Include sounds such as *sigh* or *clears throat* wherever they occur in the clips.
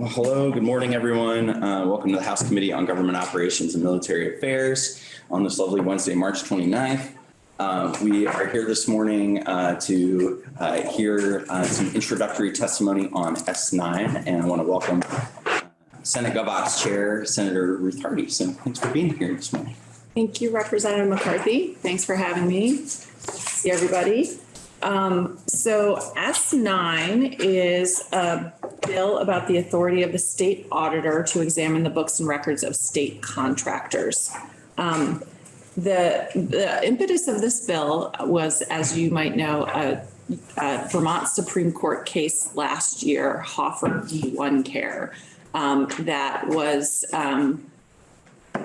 Well, hello, good morning, everyone. Uh, welcome to the House Committee on Government Operations and Military Affairs on this lovely Wednesday, March 29th. Uh, we are here this morning uh, to uh, hear uh, some introductory testimony on S9, and I want to welcome uh, Senate GovOps Chair Senator Ruth Hardy. So thanks for being here this morning. Thank you, Representative McCarthy. Thanks for having me. See everybody. Um, so S9 is a bill about the authority of the state auditor to examine the books and records of state contractors. Um, the, the impetus of this bill was, as you might know, a, a Vermont Supreme Court case last year, Hoffer v. One Care, um, that was, um,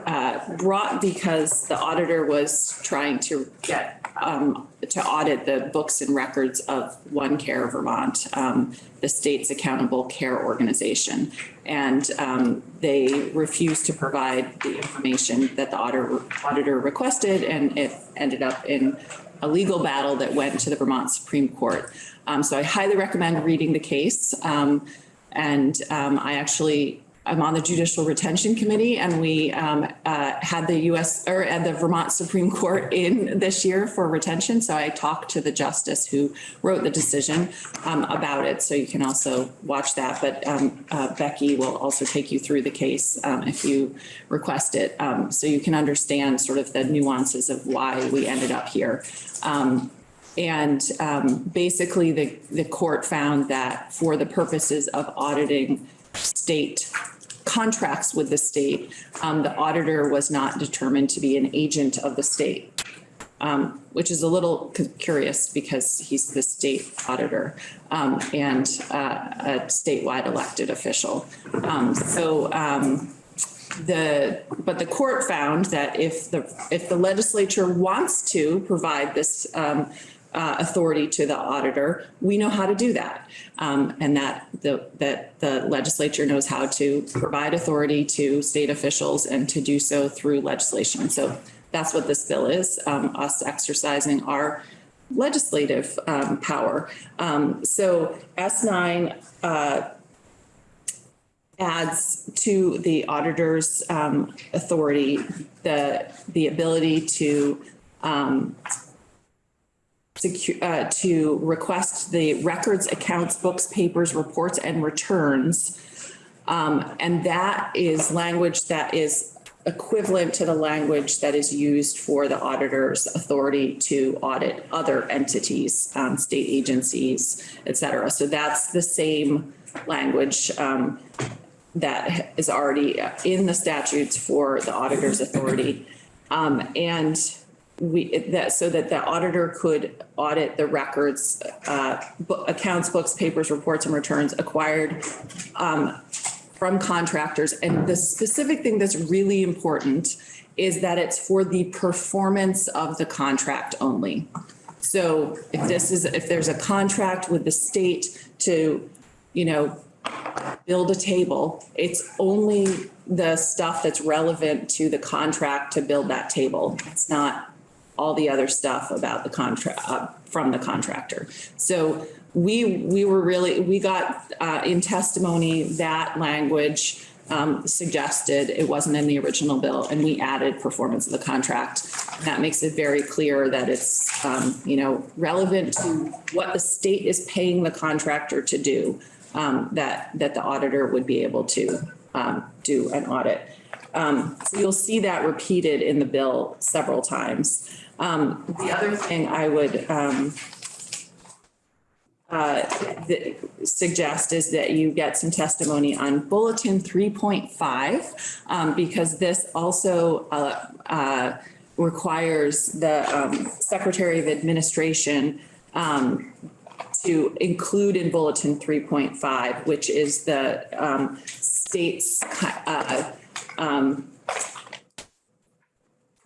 uh, brought because the auditor was trying to get, um, to audit the books and records of One Care Vermont, um, the state's accountable care organization. And, um, they refused to provide the information that the auditor, auditor requested and it ended up in a legal battle that went to the Vermont Supreme Court. Um, so I highly recommend reading the case. Um, and, um, I actually I'm on the Judicial Retention Committee and we um, uh, had the US or at the Vermont Supreme Court *laughs* in this year for retention. So I talked to the justice who wrote the decision um, about it. So you can also watch that. But um, uh, Becky will also take you through the case um, if you request it. Um, so you can understand sort of the nuances of why we ended up here. Um, and um, basically the, the court found that for the purposes of auditing state contracts with the state, um, the auditor was not determined to be an agent of the state, um, which is a little curious because he's the state auditor um, and uh, a statewide elected official. Um, so um, the, but the court found that if the, if the legislature wants to provide this um, uh, authority to the auditor, we know how to do that. Um, and that the, that the legislature knows how to provide authority to state officials and to do so through legislation. So that's what this bill is, um, us exercising our legislative um, power. Um, so S9 uh, adds to the auditor's um, authority the, the ability to um, uh, to request the records, accounts, books, papers, reports, and returns. Um, and that is language that is equivalent to the language that is used for the auditor's authority to audit other entities, um, state agencies, et cetera. So that's the same language, um, that is already in the statutes for the auditor's authority. Um, and we, that, so that the auditor could audit the records, uh, accounts, books, papers, reports, and returns acquired, um, from contractors. And the specific thing that's really important is that it's for the performance of the contract only. So if this is, if there's a contract with the state to, you know, build a table, it's only the stuff that's relevant to the contract to build that table. It's not all the other stuff about the contract, uh, from the contractor. So we, we were really, we got, uh, in testimony that language, um, suggested, it wasn't in the original bill, and we added performance of the contract. That makes it very clear that it's, um, you know, relevant to what the state is paying the contractor to do, um, that, that the auditor would be able to, um, do an audit. Um, so you'll see that repeated in the bill several times. Um, the other thing I would, um, uh, suggest is that you get some testimony on bulletin three point five, um, because this also, uh, uh, requires the, um, Secretary of Administration, um, to include in bulletin three point five, which is the, um, state's, uh,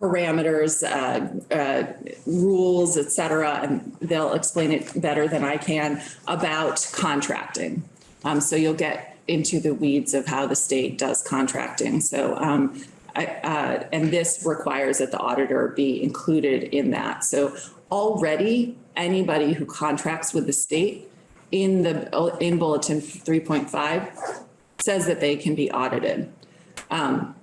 parameters, uh, uh, rules, et cetera, and they'll explain it better than I can about contracting. Um, so you'll get into the weeds of how the state does contracting. So, um, I, uh, and this requires that the auditor be included in that. So already, anybody who contracts with the state in the, in bulletin three point five says that they can be audited. Um,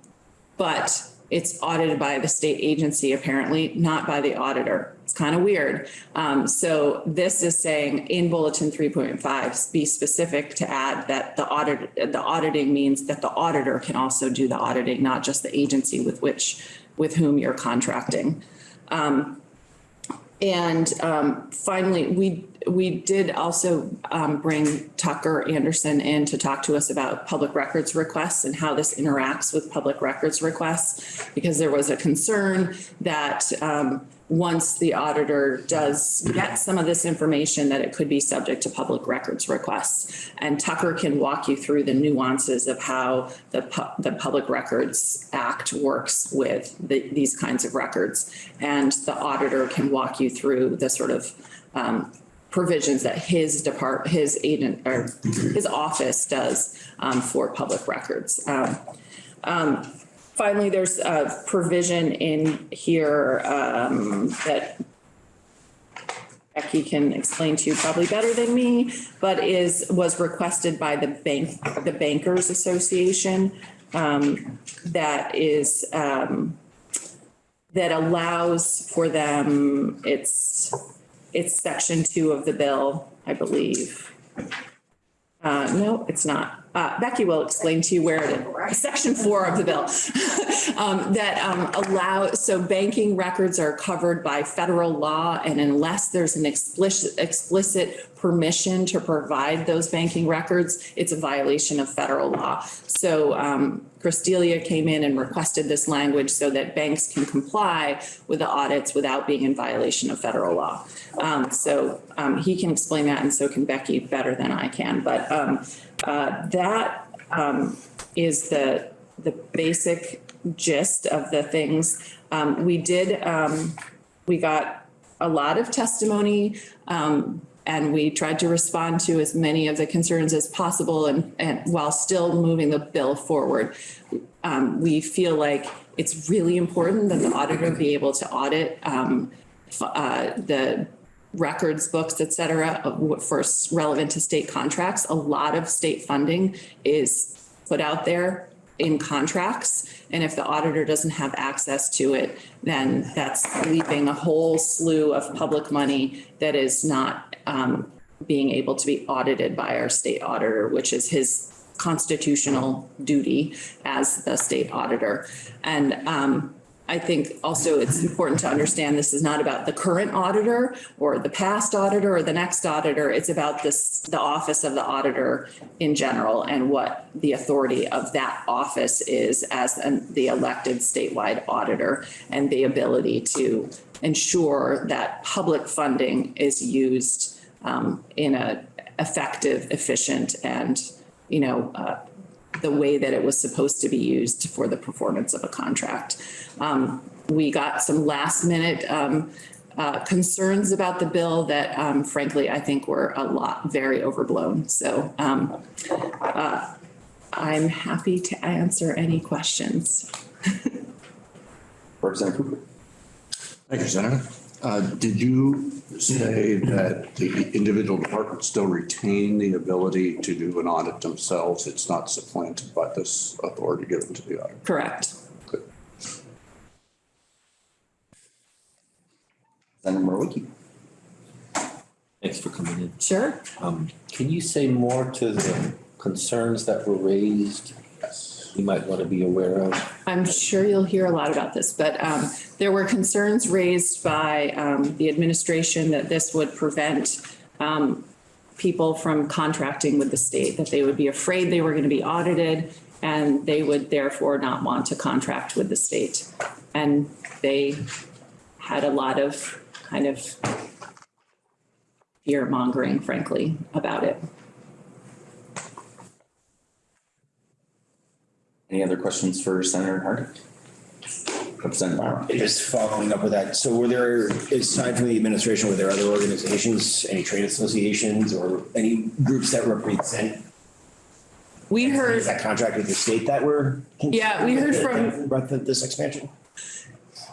but it's audited by the state agency apparently, not by the auditor. It's kind of weird. Um, so this is saying in bulletin three point five, be specific to add that the audit, the auditing means that the auditor can also do the auditing, not just the agency with which, with whom you're contracting. And um, finally, we, we did also um, bring Tucker Anderson in to talk to us about public records requests and how this interacts with public records requests. Because there was a concern that um, once the auditor does get some of this information, that it could be subject to public records requests. And Tucker can walk you through the nuances of how the, pu- the Public Records Act works with the, these kinds of records. And the auditor can walk you through the sort of um, provisions that his depart, his agent, or his office does um, for public records. Um, um, Finally, there's a provision in here um, that Becky can explain to you probably better than me, but is, was requested by the bank, the Bankers Association. um, That is, um, that allows for them, it's, it's section two of the bill, I believe. Uh, no, it's not. Uh, Becky will explain to you where it is. Section four of the bill. *laughs* Um, that, um, allow, so banking records are covered by federal law and unless there's an explicit, explicit permission to provide those banking records, it's a violation of federal law. So, um, Chris D'Elia came in and requested this language so that banks can comply with the audits without being in violation of federal law. Um, so, um, he can explain that and so can Becky better than I can. But, um, uh, that, um, is the, the basic gist of the things. Um, we did, um, we got a lot of testimony, um, and we tried to respond to as many of the concerns as possible and, and while still moving the bill forward. Um, we feel like it's really important that the auditor be able to audit, um, uh, the records, books, et cetera, of relevant to state contracts. A lot of state funding is put out there in contracts. And if the auditor doesn't have access to it, then that's leaving a whole slew of public money that is not um, being able to be audited by our state auditor, which is his constitutional duty as the state auditor. And um, I think also it's important to understand this is not about the current auditor or the past auditor or the next auditor. It's about this, the office of the auditor in general and what the authority of that office is as an- the elected statewide auditor and the ability to ensure that public funding is used um, in a effective, efficient, and, you know, uh, the way that it was supposed to be used for the performance of a contract. Um, we got some last minute, um, uh, concerns about the bill that, um, frankly, I think were a lot, very overblown. So, um, uh, I'm happy to answer any questions. *laughs* Representative Cooper. Thank you, Senator. Uh, Did you say that the individual departments still retain the ability to do an audit themselves? It's not supplanted by this authority given to the auditor? Correct. Good. Senator Marwicki. Thanks for coming in. Sure. Um, can you say more to the concerns that were raised? You might want to be aware of. I'm sure you'll hear a lot about this, but um, there were concerns raised by um, the administration that this would prevent um, people from contracting with the state, that they would be afraid they were going to be audited and they would therefore not want to contract with the state. And they had a lot of kind of fear mongering, frankly, about it. Any other questions for Senator Harding? Representative Myron. Just following up with that, so were there, aside from the administration, were there other organizations, any trade associations or any groups that represent We heard. that contract with the state that were? Yeah, we heard from- About the- this expansion?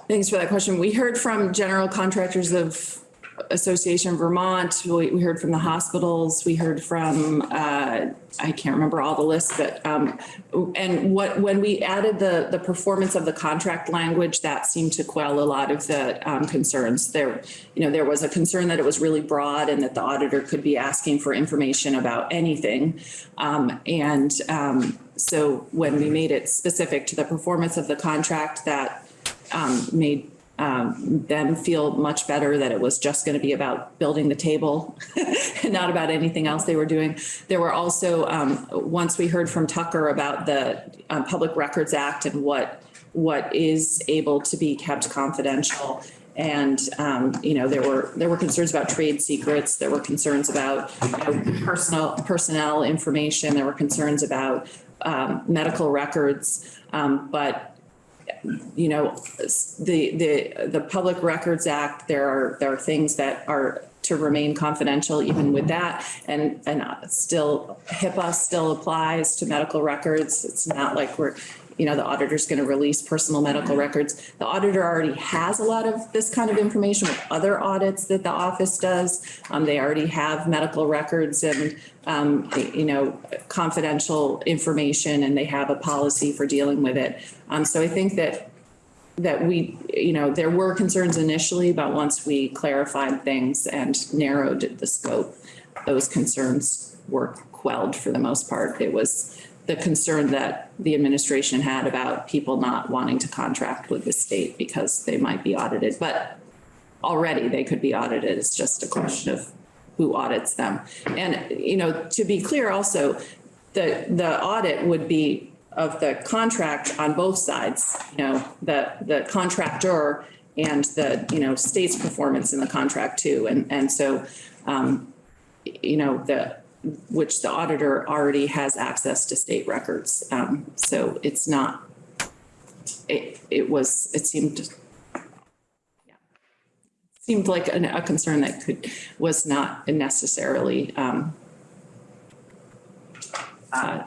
Thanks for that question. We heard from general contractors of Association Vermont, we, we heard from the hospitals, we heard from, uh, I can't remember all the lists, but, um, and what, when we added the, the performance of the contract language, that seemed to quell a lot of the, um, concerns. There, you know, there was a concern that it was really broad and that the auditor could be asking for information about anything. Um, and, um, so when we made it specific to the performance of the contract, that, um, made um, them feel much better that it was just going to be about building the table *laughs* and not about anything else they were doing. There were also, um, once we heard from Tucker about the um, Public Records Act and what, what is able to be kept confidential. And, um, you know, there were, there were concerns about trade secrets. There were concerns about you know, personal, personnel information. There were concerns about um, medical records. Um, but you know, the, the, the Public Records Act, there are, there are things that are to remain confidential even with that. And, and uh, still HIPAA still applies to medical records. It's not like we're, you know, the auditor's going to release personal medical records. The auditor already has a lot of this kind of information with other audits that the office does. Um, they already have medical records and, um, you know, confidential information and they have a policy for dealing with it. Um, so I think that that we, you know, there were concerns initially, but once we clarified things and narrowed the scope, those concerns were quelled for the most part. It was the concern that the administration had about people not wanting to contract with the state because they might be audited, but already they could be audited. It's just a question of who audits them. And, you know, to be clear also, the, the audit would be of the contract on both sides, you know, the, the contractor and the, you know, state's performance in the contract too. And, and so, um, you know, the, which the auditor already has access to state records. Um, so it's not, it, it was, it seemed, yeah, seemed like an- a concern that could, was not necessarily, um, uh,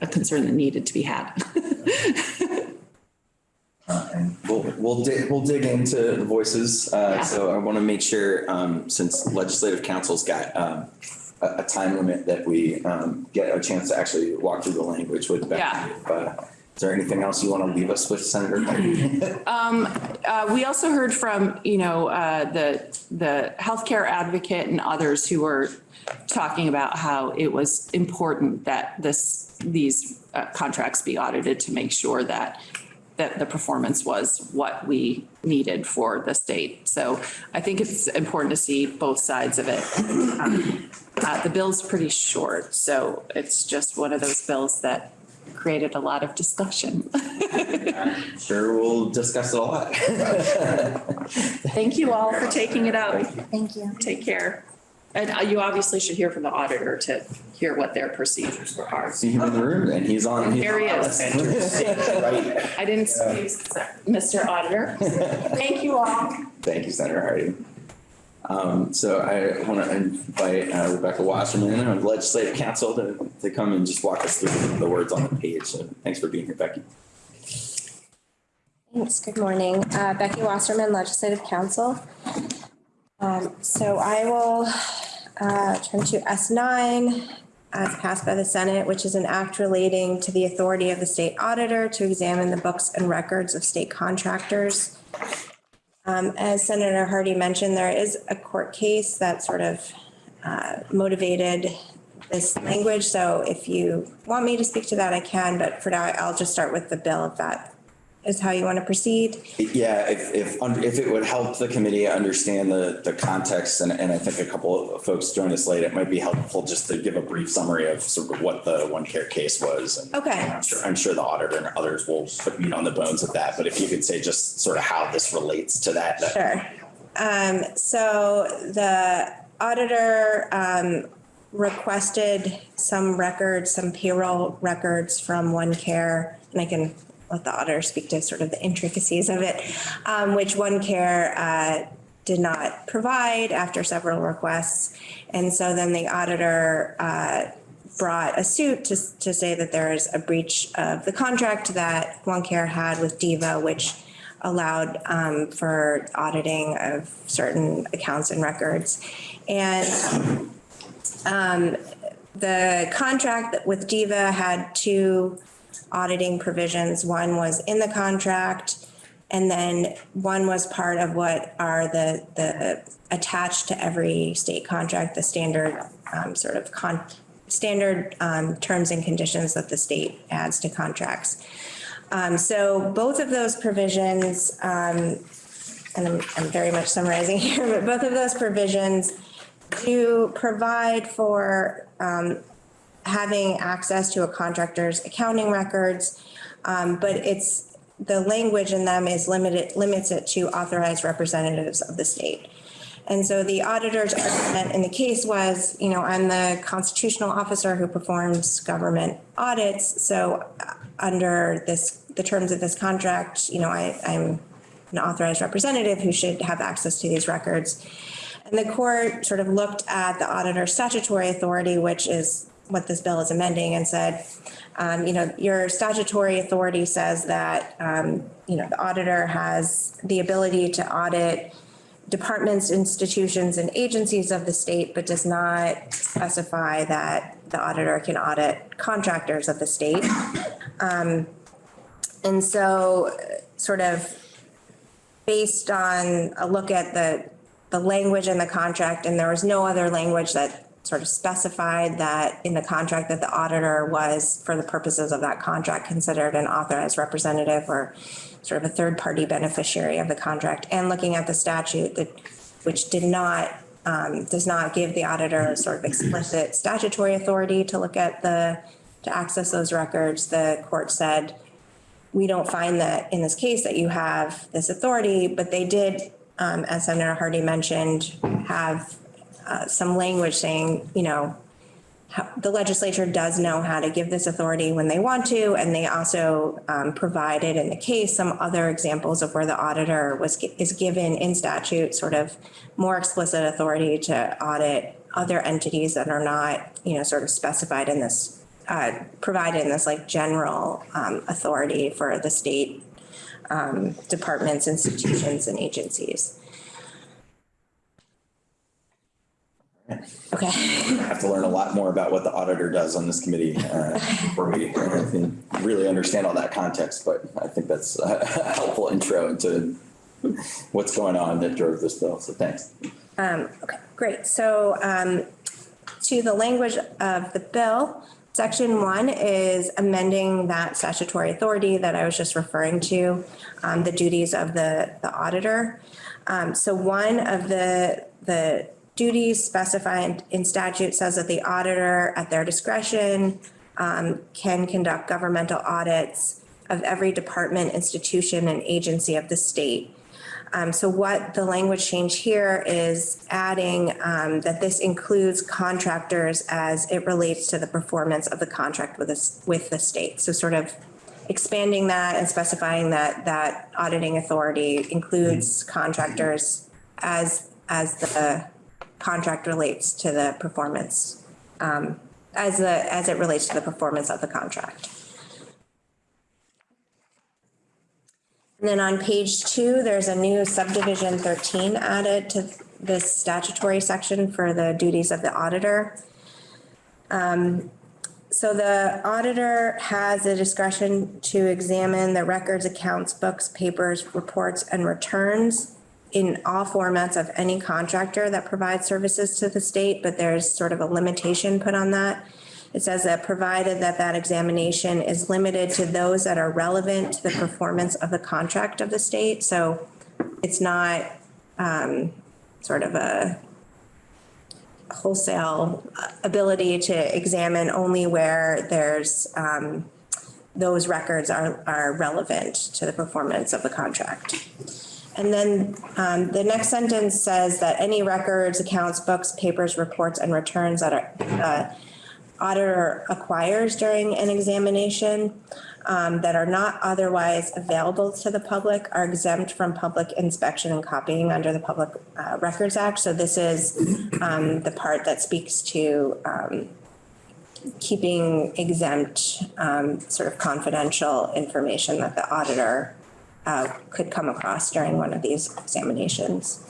a concern that needed to be had. *laughs* Uh, and we'll, we'll dig, we'll dig into the voices. Uh, Yeah. so I want to make sure, um, since legislative council's got, um, a, a time limit that we, um, get a chance to actually walk through the language with Becky. Yeah. If, uh, Is there anything else you want to leave us with, Senator? Kennedy? *clears throat* Uh, we also heard from, you know, uh, the, the healthcare advocate and others who were talking about how it was important that this, these uh, contracts be audited to make sure that, that the performance was what we needed for the state. So I think it's important to see both sides of it. Um, uh, The bill's pretty short, so it's just one of those bills that created a lot of discussion. *laughs* Sure, we'll discuss it a lot. Thank you all for taking it up. Thank you. Take care. And uh, you obviously should hear from the auditor to hear what their procedures are. See him in the room and he's on. he's There he on. is. Right. I didn't see, Mr. Auditor. Thank you all. Thank you, Senator Hardy. Um, so I want to invite uh, Rebecca Wasserman of Legislative Council to, to come and just walk us through the words on the page. So thanks for being here, Becky. Thanks. Good morning. Uh, Becky Wasserman, Legislative Council. Um, So I will uh, turn to S nine as passed by the Senate, which is an act relating to the authority of the state auditor to examine the books and records of state contractors. Um, As Senator Hardy mentioned, there is a court case that sort of uh, motivated this language. So if you want me to speak to that, I can, but for now, I'll just start with the bill if that is how you want to proceed. Yeah, if, if, if it would help the committee understand the, the context, and, and I think a couple of folks joined us late, it might be helpful just to give a brief summary of sort of what the one care case was. and Okay. I'm sure, I'm sure the auditor and others will put meat on the bones of that, but if you could say just sort of how this relates to that. that- Sure. Um, so the auditor, um, requested some records, some payroll records from One Care, and I can let the auditor speak to sort of the intricacies of it, um, which One Care, uh, did not provide after several requests. And so then the auditor, uh, brought a suit to, to say that there is a breach of the contract that One Care had with DVHA, which allowed um, for auditing of certain accounts and records. And um, the contract with DVHA had two auditing provisions. One was in the contract, and then one was part of what are the, the attached to every state contract, the standard um, sort of con, standard um, terms and conditions that the state adds to contracts. Um, So both of those provisions, um, and I'm, I'm very much summarizing *laughs* here, but both of those provisions do provide for um, having access to a contractor's accounting records. Um, but it's, the language in them is limited, limits it to authorized representatives of the state. And so the auditor's argument in the case was, you know, I'm the constitutional officer who performs government audits. So uh, under this, the terms of this contract, you know, I, I'm an authorized representative who should have access to these records. And the court sort of looked at the auditor's statutory authority, which is what this bill is amending, and said, um, you know, your statutory authority says that, um, you know, the auditor has the ability to audit departments, institutions, and agencies of the state, but does not specify that the auditor can audit contractors of the state. Um, And so sort of based on a look at the, the language in the contract, and there was no other language that sort of specified that in the contract that the auditor was, for the purposes of that contract, considered an authorized representative or sort of a third-party beneficiary of the contract, and looking at the statute that, which did not, um, does not give the auditor sort of explicit statutory authority to look at the, to access those records, the court said, we don't find that in this case that you have this authority, but they did, um, as Senator Hardy mentioned, have uh, some language saying, you know, the legislature does know how to give this authority when they want to, and they also um, provided in the case some other examples of where the auditor was is given in statute sort of more explicit authority to audit other entities that are not, you know, sort of specified in this uh, provided in this like general um, authority for the state um, departments, institutions, and agencies. Okay. I have to learn a lot more about what the auditor does on this committee uh, before we really understand all that context, but I think that's a helpful intro into what's going on that drove this bill, so thanks. Um, okay, great. So um, to the language of the bill, section one is amending that statutory authority that I was just referring to, um, the duties of the, the auditor. Um, so one of the, the duties specified in statute says that the auditor at their discretion um, can conduct governmental audits of every department, institution, and agency of the state. Um, so what the language change here is adding um, that this includes contractors as it relates to the performance of the contract with us, with the state. So sort of expanding that and specifying that that auditing authority includes contractors as, as the contract relates to the performance, um, as the, as it relates to the performance of the contract. And then on page two, there's a new subdivision thirteen added to this statutory section for the duties of the auditor. Um, so the auditor has the discretion to examine the records, accounts, books, papers, reports, and returns in all formats of any contractor that provides services to the state, but there's sort of a limitation put on that. It says that provided that that examination is limited to those that are relevant to the performance of the contract of the state. So it's not um, sort of a wholesale ability to examine only where there's um, those records are, are relevant to the performance of the contract. And then um, the next sentence says that any records, accounts, books, papers, reports, and returns that are uh, auditor acquires during an examination um, that are not otherwise available to the public are exempt from public inspection and copying under the Public uh, Records Act. So this is um, the part that speaks to um, keeping exempt um, sort of confidential information that the auditor uh, could come across during one of these examinations.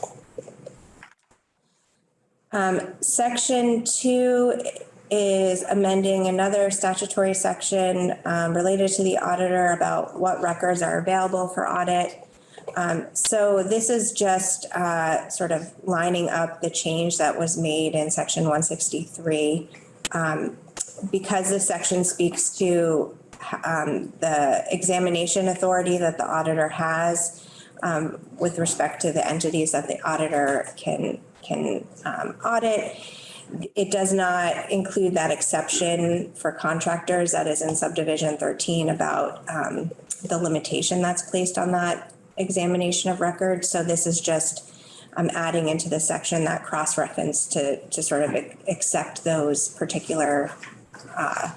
Um, Section two is amending another statutory section um, related to the auditor about what records are available for audit. Um, So this is just uh, sort of lining up the change that was made in section 163. Um, Because this section speaks to um, the examination authority that the auditor has um, with respect to the entities that the auditor can, can um, audit. It does not include that exception for contractors that is in subdivision 13 about um, the limitation that's placed on that examination of records. So this is just um, adding into the section that cross-reference to, to sort of accept those particular uh,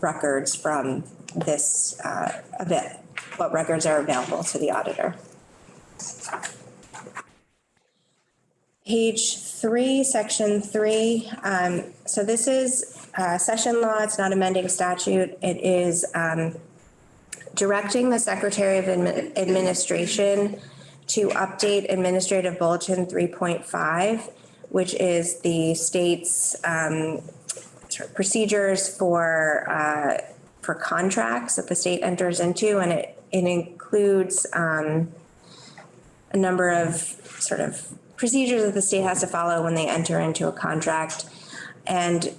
records from this, uh, bit, what records are available to the auditor. Page three, section three, um, so this is, uh, session law, it's not amending statute, it is, um, directing the Secretary of Admi- Administration to update Administrative Bulletin three point five, which is the state's, um, procedures for, uh, for contracts that the state enters into, and it, it includes, um, a number of sort of procedures that the state has to follow when they enter into a contract. And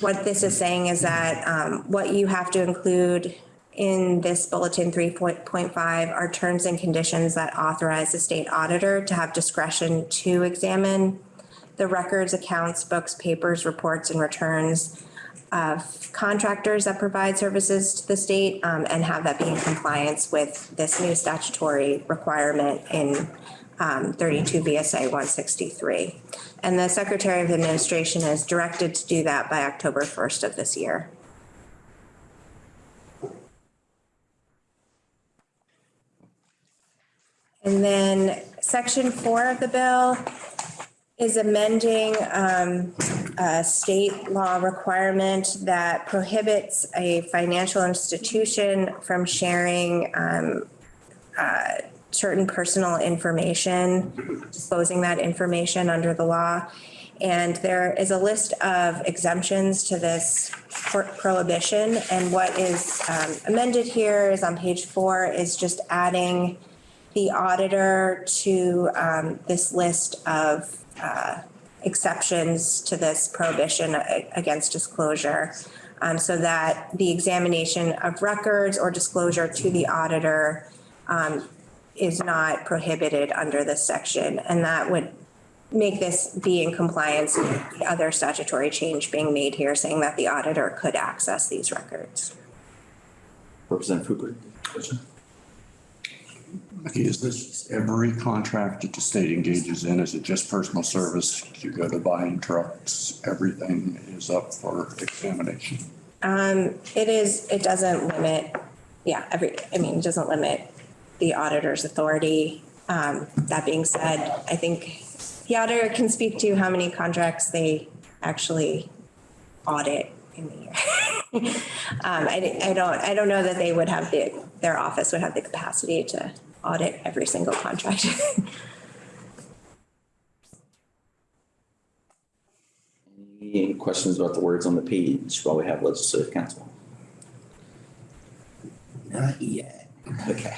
what this is saying is that um, what you have to include in this bulletin three point five are terms and conditions that authorize the state auditor to have discretion to examine the records, accounts, books, papers, reports, and returns of contractors that provide services to the state um, and have that be in compliance with this new statutory requirement in um, 32 VSA 163. And the Secretary of Administration is directed to do that by October 1st of this year. And then section four of the bill is amending um, a state law requirement that prohibits a financial institution from sharing um, uh, certain personal information, disclosing that information under the law. And there is a list of exemptions to this prohibition. And what is um, amended here is on page four is just adding the auditor to um, this list of uh, exceptions to this prohibition against disclosure. um, So that the examination of records or disclosure to the auditor um, is not prohibited under this section. And that would make this be in compliance with the other statutory change being made here, saying that the auditor could access these records. Representative Hooper. Is this every contract that the state engages in? Is it just personal service? You go to buying trucks, everything is up for examination? Um, it is, it doesn't limit, yeah, every, I mean, it doesn't limit the auditor's authority. Um, that being said, I think the auditor can speak to how many contracts they actually audit in the year. *laughs* Um, I, I don't, I don't know that they would have the, their office would have the capacity to audit every single contract. *laughs* Any questions about the words on the page while we have legislative council? Not yet. Okay.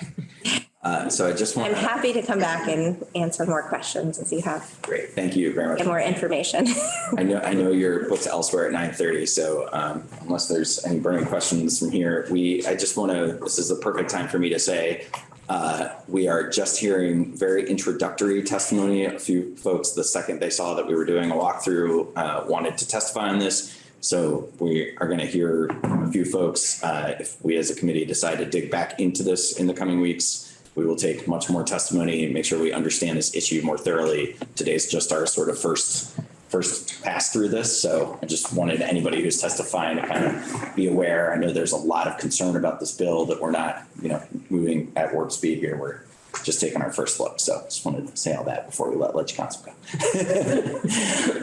Uh, so I just want. I'm happy to come back and answer more questions if you have, Great, thank you very much. get more information. *laughs* I know, I know you're booked elsewhere at nine thirty, so um, unless there's any burning questions from here, we, I just want to, this is the perfect time for me to say, uh, we are just hearing very introductory testimony. A few folks, the second they saw that we were doing a walkthrough, uh, wanted to testify on this. So we are going to hear from a few folks. Uh, If we as a committee decide to dig back into this in the coming weeks, we will take much more testimony and make sure we understand this issue more thoroughly. Today's just our sort of first, first pass through this. So I just wanted anybody who's testifying to kind of be aware. I know there's a lot of concern about this bill that we're not, you know, moving at warp speed here. We're just taking our first look. So just wanted to say all that before we let Ledge Council go. *laughs*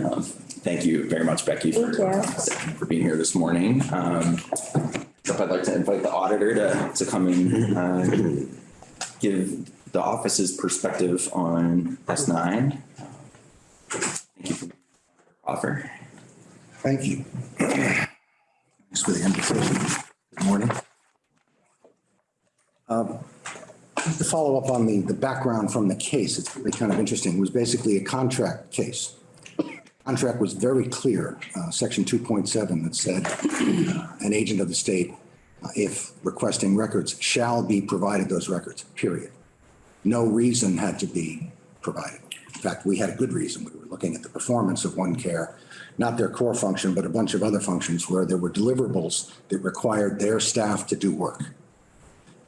Um, Thank you very much, Becky, for, for being here this morning. Um, I'd like to invite the auditor to, to come and, uh, give the office's perspective on S9. Thank you offer. Thank you. Thanks for the invitation. Good morning. Um, just To follow up on the, the background from the case, it's really kind of interesting. It was basically a contract case. Contract was very clear, uh, section 2.7 that said uh, an agent of the state, uh, if requesting records, shall be provided those records, period. No reason had to be provided. In fact, we had a good reason. We were looking at the performance of One Care, not their core function, but a bunch of other functions where there were deliverables that required their staff to do work.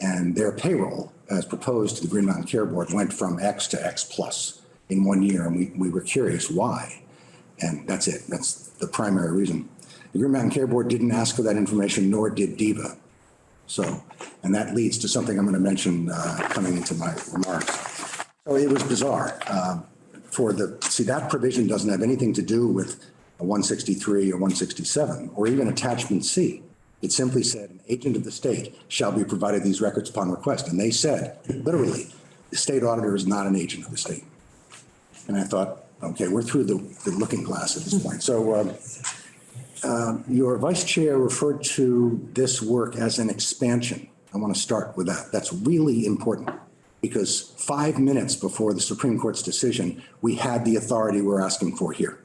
And their payroll, as proposed to the Green Mountain Care Board, went from X to X plus in one year. And we, we were curious why. And that's it. That's the primary reason. The Green Mountain Care Board didn't ask for that information, nor did DVHA. So, and that leads to something I'm going to mention uh, coming into my remarks. So it was bizarre. Um, For the, see, that provision doesn't have anything to do with a 163 or 167, or even attachment C. It simply said, an agent of the state shall be provided these records upon request. And they said, literally, the state auditor is not an agent of the state. And I thought, okay, we're through the, the looking glass at this point. So um, your vice chair referred to this work as an expansion. I want to start with that. That's really important because five minutes before the Supreme Court's decision, we had the authority we're asking for here.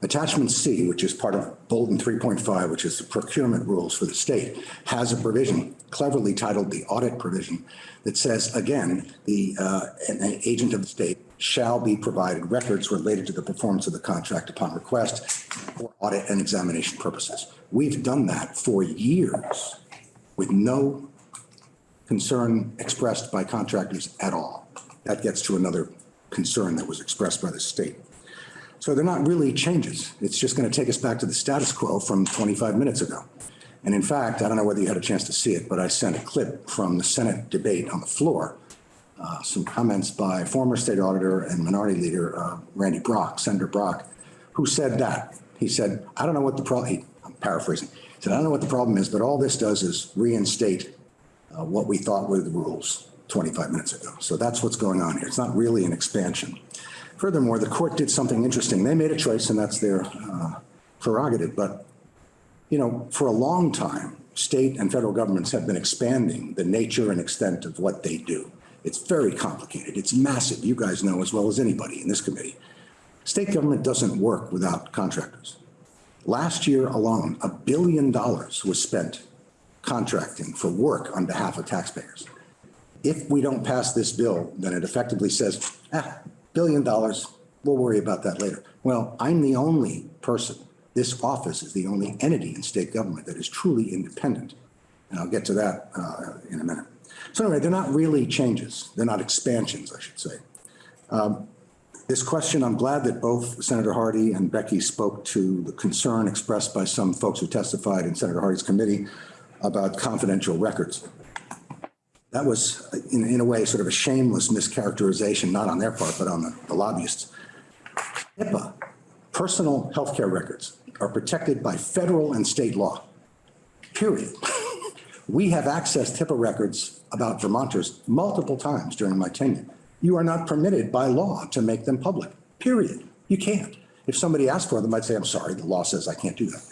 Attachment C, which is part of Bulletin 3.5, which is the procurement rules for the state, has a provision cleverly titled the audit provision that says, again, the, uh, an an agent of the state shall be provided records related to the performance of the contract upon request for audit and examination purposes. We've done that for years with no concern expressed by contractors at all. That gets to another concern that was expressed by the state. So they're not really changes. It's just going to take us back to the status quo from 25 minutes ago. And in fact, I don't know whether you had a chance to see it, but I sent a clip from the Senate debate on the floor, uh, some comments by former state auditor and minority leader uh, Randy Brock, Senator Brock, who said that. He said, I don't know what the problem, I'm paraphrasing, he said, I don't know what the problem is, but all this does is reinstate uh, what we thought were the rules 25 minutes ago. So that's what's going on here. It's not really an expansion. Furthermore, the court did something interesting. They made a choice and that's their uh, prerogative. But, you know, for a long time, state and federal governments have been expanding the nature and extent of what they do. It's very complicated. It's massive. You guys know as well as anybody in this committee. State government doesn't work without contractors. Last year alone, a billion dollars was spent contracting for work on behalf of taxpayers. If we don't pass this bill, then it effectively says, ah, billion dollars, we'll worry about that later. Well, I'm the only person, this office is the only entity in state government that is truly independent. And I'll get to that uh, in a minute. So anyway, they're not really changes. They're not expansions, I should say. Um, This question, I'm glad that both Senator Hardy and Becky spoke to the concern expressed by some folks who testified in Senator Hardy's committee about confidential records. That was, in, in a way, sort of a shameless mischaracterization, not on their part, but on the, the lobbyists. HIPAA, personal healthcare records, are protected by federal and state law, period. *laughs* We have accessed HIPAA records about Vermonters multiple times during my tenure. You are not permitted by law to make them public, period. You can't. If somebody asked for them, I'd say, I'm sorry, the law says I can't do that.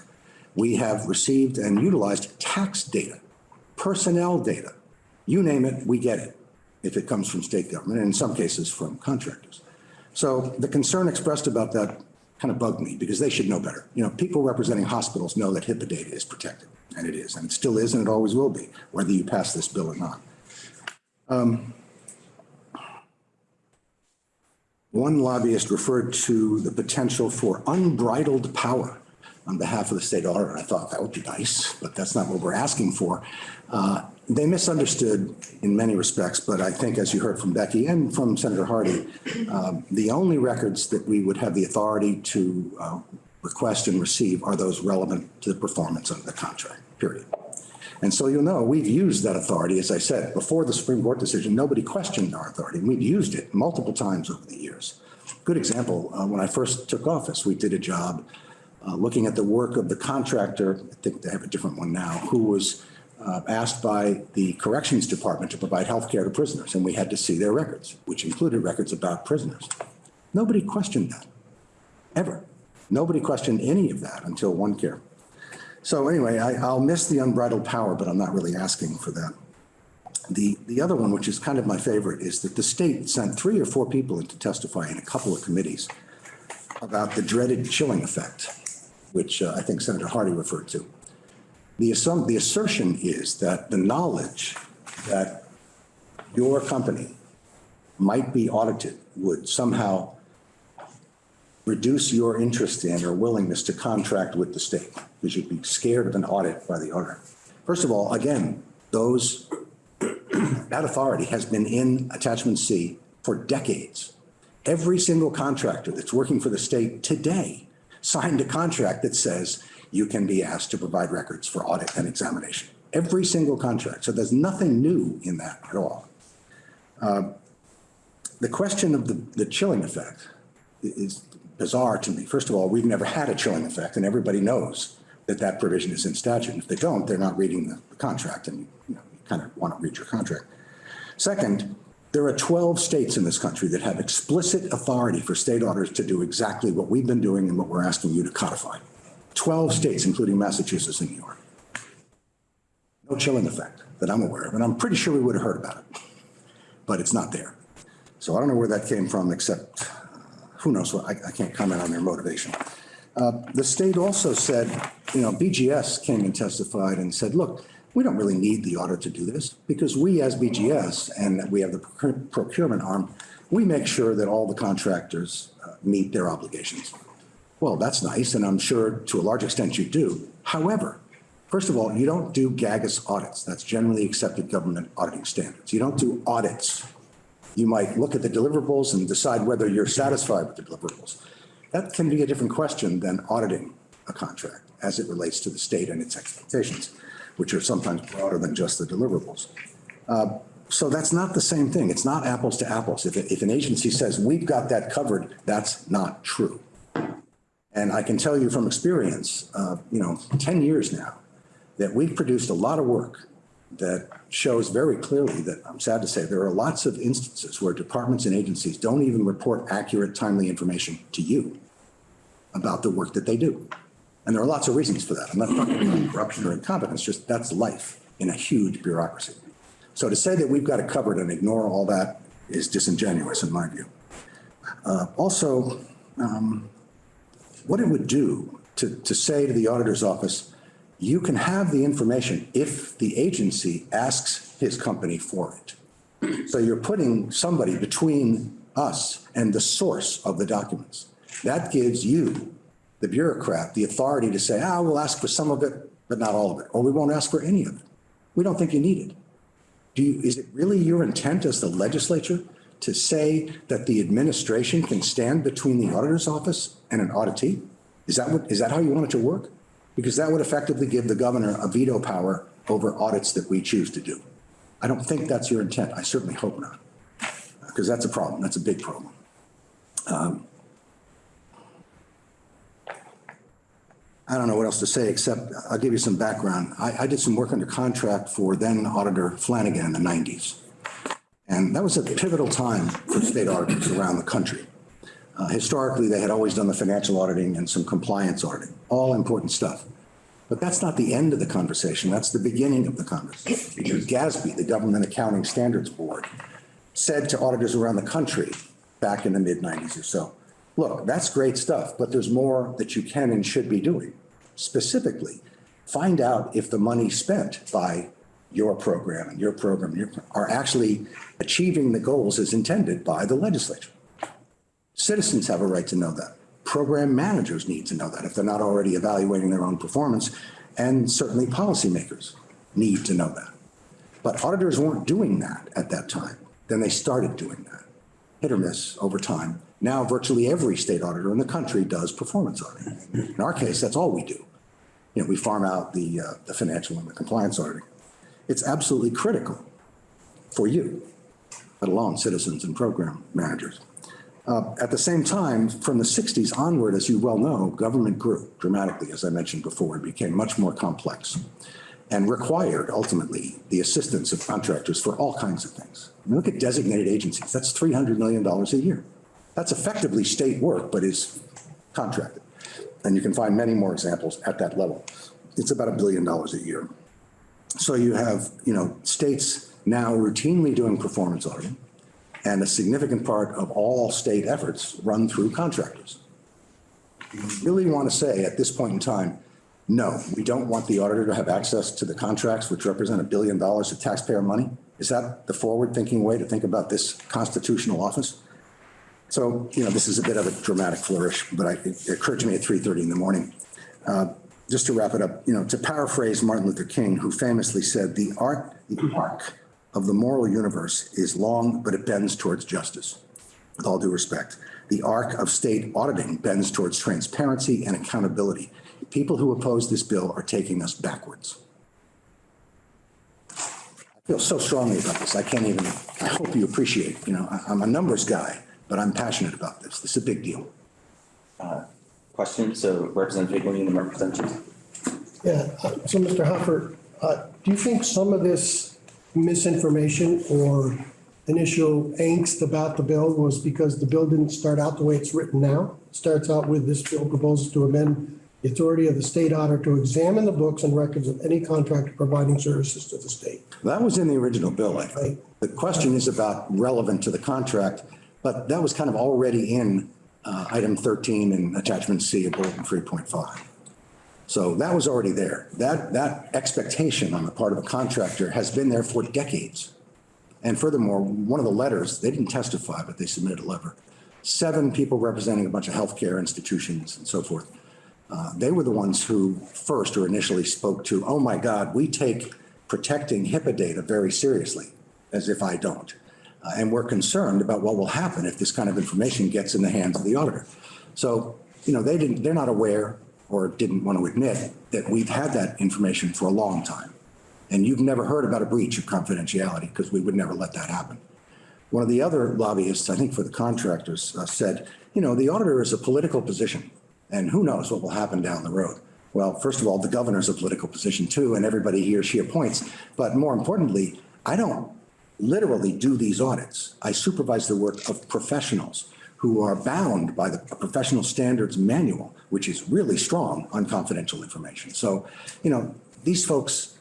We have received and utilized tax data, personnel data, you name it, we get it if it comes from state government, and in some cases from contractors. So the concern expressed about that kind of bugged me because they should know better. You know, people representing hospitals know that HIPAA data is protected, and it is, and it still is, and it always will be, whether you pass this bill or not. Um, One lobbyist referred to the potential for unbridled power on behalf of the state auditor. I thought that would be nice, but that's not what we're asking for. Uh, They misunderstood in many respects, but I think as you heard from Becky and from Senator Hardy, um, the only records that we would have the authority to uh, request and receive are those relevant to the performance of the contract, period. And so you'll know, we've used that authority, as I said, before the Supreme Court decision, nobody questioned our authority. We've used it multiple times over the years. Good example, uh, when I first took office, we did a job uh, looking at the work of the contractor, I think they have a different one now, who was uh, asked by the Corrections Department to provide health care to prisoners, and we had to see their records, which included records about prisoners. Nobody questioned that, ever. Nobody questioned any of that until one care. So anyway, I, I'll miss the unbridled power, but I'm not really asking for that. The, the other one, which is kind of my favorite, is that the state sent three or four people in to testify in a couple of committees about the dreaded chilling effect, which uh, I think Senator Hardy referred to. The assum, the assertion is that the knowledge that your company might be audited would somehow reduce your interest in or willingness to contract with the state because you'd be scared of an audit by the auditor. First of all, again, those, *clears throat* that authority has been in attachment C for decades. Every single contractor that's working for the state today signed a contract that says you can be asked to provide records for audit and examination. Every single contract. So there's nothing new in that at all. Uh, The question of the, the chilling effect is bizarre to me. First of all, we've never had a chilling effect, and everybody knows that that provision is in statute. And if they don't, they're not reading the the contract, and you know, you kind of want to read your contract. Second, there are 12 states in this country that have explicit authority for state auditors to do exactly what we've been doing and what we're asking you to codify. 12 states, including Massachusetts and New York. No chilling effect that I'm aware of, and I'm pretty sure we would have heard about it, but it's not there. So I don't know where that came from, except, uh, who knows what, I, I can't comment on their motivation. Uh, The state also said, you know, BGS came and testified and said, look, we don't really need the audit to do this because we as BGS and we have the procurement arm, we make sure that all the contractors uh, meet their obligations. Well, that's nice, and I'm sure to a large extent you do. However, first of all, you don't do GAGAS audits. That's generally accepted government auditing standards. You don't do audits. You might look at the deliverables and decide whether you're satisfied with the deliverables. That can be a different question than auditing a contract as it relates to the state and its expectations, which are sometimes broader than just the deliverables. Uh, So that's not the same thing. It's not apples to apples. If, if an agency says, we've got that covered, that's not true. And I can tell you from experience, uh, you know, 10 years now, that we've produced a lot of work that shows very clearly that, I'm sad to say, there are lots of instances where departments and agencies don't even report accurate, timely information to you about the work that they do. And there are lots of reasons for that. I'm not talking about corruption or incompetence, just that's life in a huge bureaucracy. So to say that we've got it covered and ignore all that is disingenuous in my view. Uh, Also, um, what it would do to, to say to the auditor's office, you can have the information if the agency asks his company for it. So you're putting somebody between us and the source of the documents. That gives you, the bureaucrat, the authority to say, ah, we'll ask for some of it, but not all of it, or we won't ask for any of it. We don't think you need it. Do you, is it really your intent as the legislature to say that the administration can stand between the auditor's office and an auditee? Is that what, is that how you want it to work? Because that would effectively give the governor a veto power over audits that we choose to do. I don't think that's your intent. I certainly hope not. Because that's a problem. That's a big problem. Um, I don't know what else to say, except I'll give you some background. I, I did some work under contract for then Auditor Flanagan in the 90s. And that was a pivotal time for state auditors around the country. Uh, Historically, they had always done the financial auditing and some compliance auditing, all important stuff. But that's not the end of the conversation. That's the beginning of the conversation. Because GASB, the Government Accounting Standards Board, said to auditors around the country back in the mid 90s or so, look, that's great stuff, but there's more that you can and should be doing. Specifically, find out if the money spent by your program and your program your, are actually achieving the goals as intended by the legislature. Citizens have a right to know that. Program managers need to know that if they're not already evaluating their own performance. And certainly policymakers need to know that. But auditors weren't doing that at that time. Then they started doing that. Hit or miss over time. Now virtually every state auditor in the country does performance auditing. In our case, that's all we do. You know, we farm out the, uh, the financial and the compliance auditing. It's absolutely critical for you, let alone citizens and program managers. Uh, At the same time, from the 60s onward, as you well know, government grew dramatically, as I mentioned before. It became much more complex. and required ultimately the assistance of contractors for all kinds of things. I mean, Look at designated agencies. That's $300 million a year. That's effectively state work, but is contracted. And you can find many more examples at that level. It's about a billion dollars a year. So you have, you know, states now routinely doing performance auditing, and a significant part of all state efforts run through contractors. You Really want to say at this point in time, no, we don't want the auditor to have access to the contracts which represent a billion dollars of taxpayer money? Is that the forward-thinking way to think about this constitutional office? So, you know, this is a bit of a dramatic flourish, but I, it occurred to me at 3:30 in the morning. Uh, Just to wrap it up, you know, to paraphrase Martin Luther King, who famously said, "The art, the arc of the moral universe is long, but it bends towards justice." With all due respect, the arc of state auditing bends towards transparency and accountability. People who oppose this bill are taking us backwards. I feel so strongly about this. I can't even, I hope you appreciate, you know, I'm a numbers guy, but I'm passionate about this. This is a big deal. Question, so Representative Higley and the representative. Yeah, uh, so Mr. Hoffer, uh, do you think some of this misinformation or initial angst about the bill was because the bill didn't start out the way it's written now? It Starts out with this bill proposes to amend the authority of the state auditor to examine the books and records of any contractor providing services to the state. That was in the original bill, I think. Right. The question is about relevant to the contract, but that was kind of already in uh, item 13 and attachment C of bulletin 3.5. So that was already there. That, that expectation on the part of a contractor has been there for decades. And furthermore, one of the letters, they didn't testify, but they submitted a letter. Seven people representing a bunch of healthcare institutions and so forth. Uh, They were the ones who first or initially spoke to, oh my God, we take protecting HIPAA data very seriously, as if I don't. Uh, And we're concerned about what will happen if this kind of information gets in the hands of the auditor. So, you know, they didn't, they're not aware or didn't want to admit that we've had that information for a long time. And you've never heard about a breach of confidentiality because we would never let that happen. One of the other lobbyists, I think for the contractors, uh, said, you know, the auditor is a political position and who knows what will happen down the road. Well, first of all, the governor's a political position too, and everybody he or she appoints. But more importantly, I don't literally do these audits. I supervise the work of professionals who are bound by the professional standards manual, which is really strong on confidential information. So, you know, these folks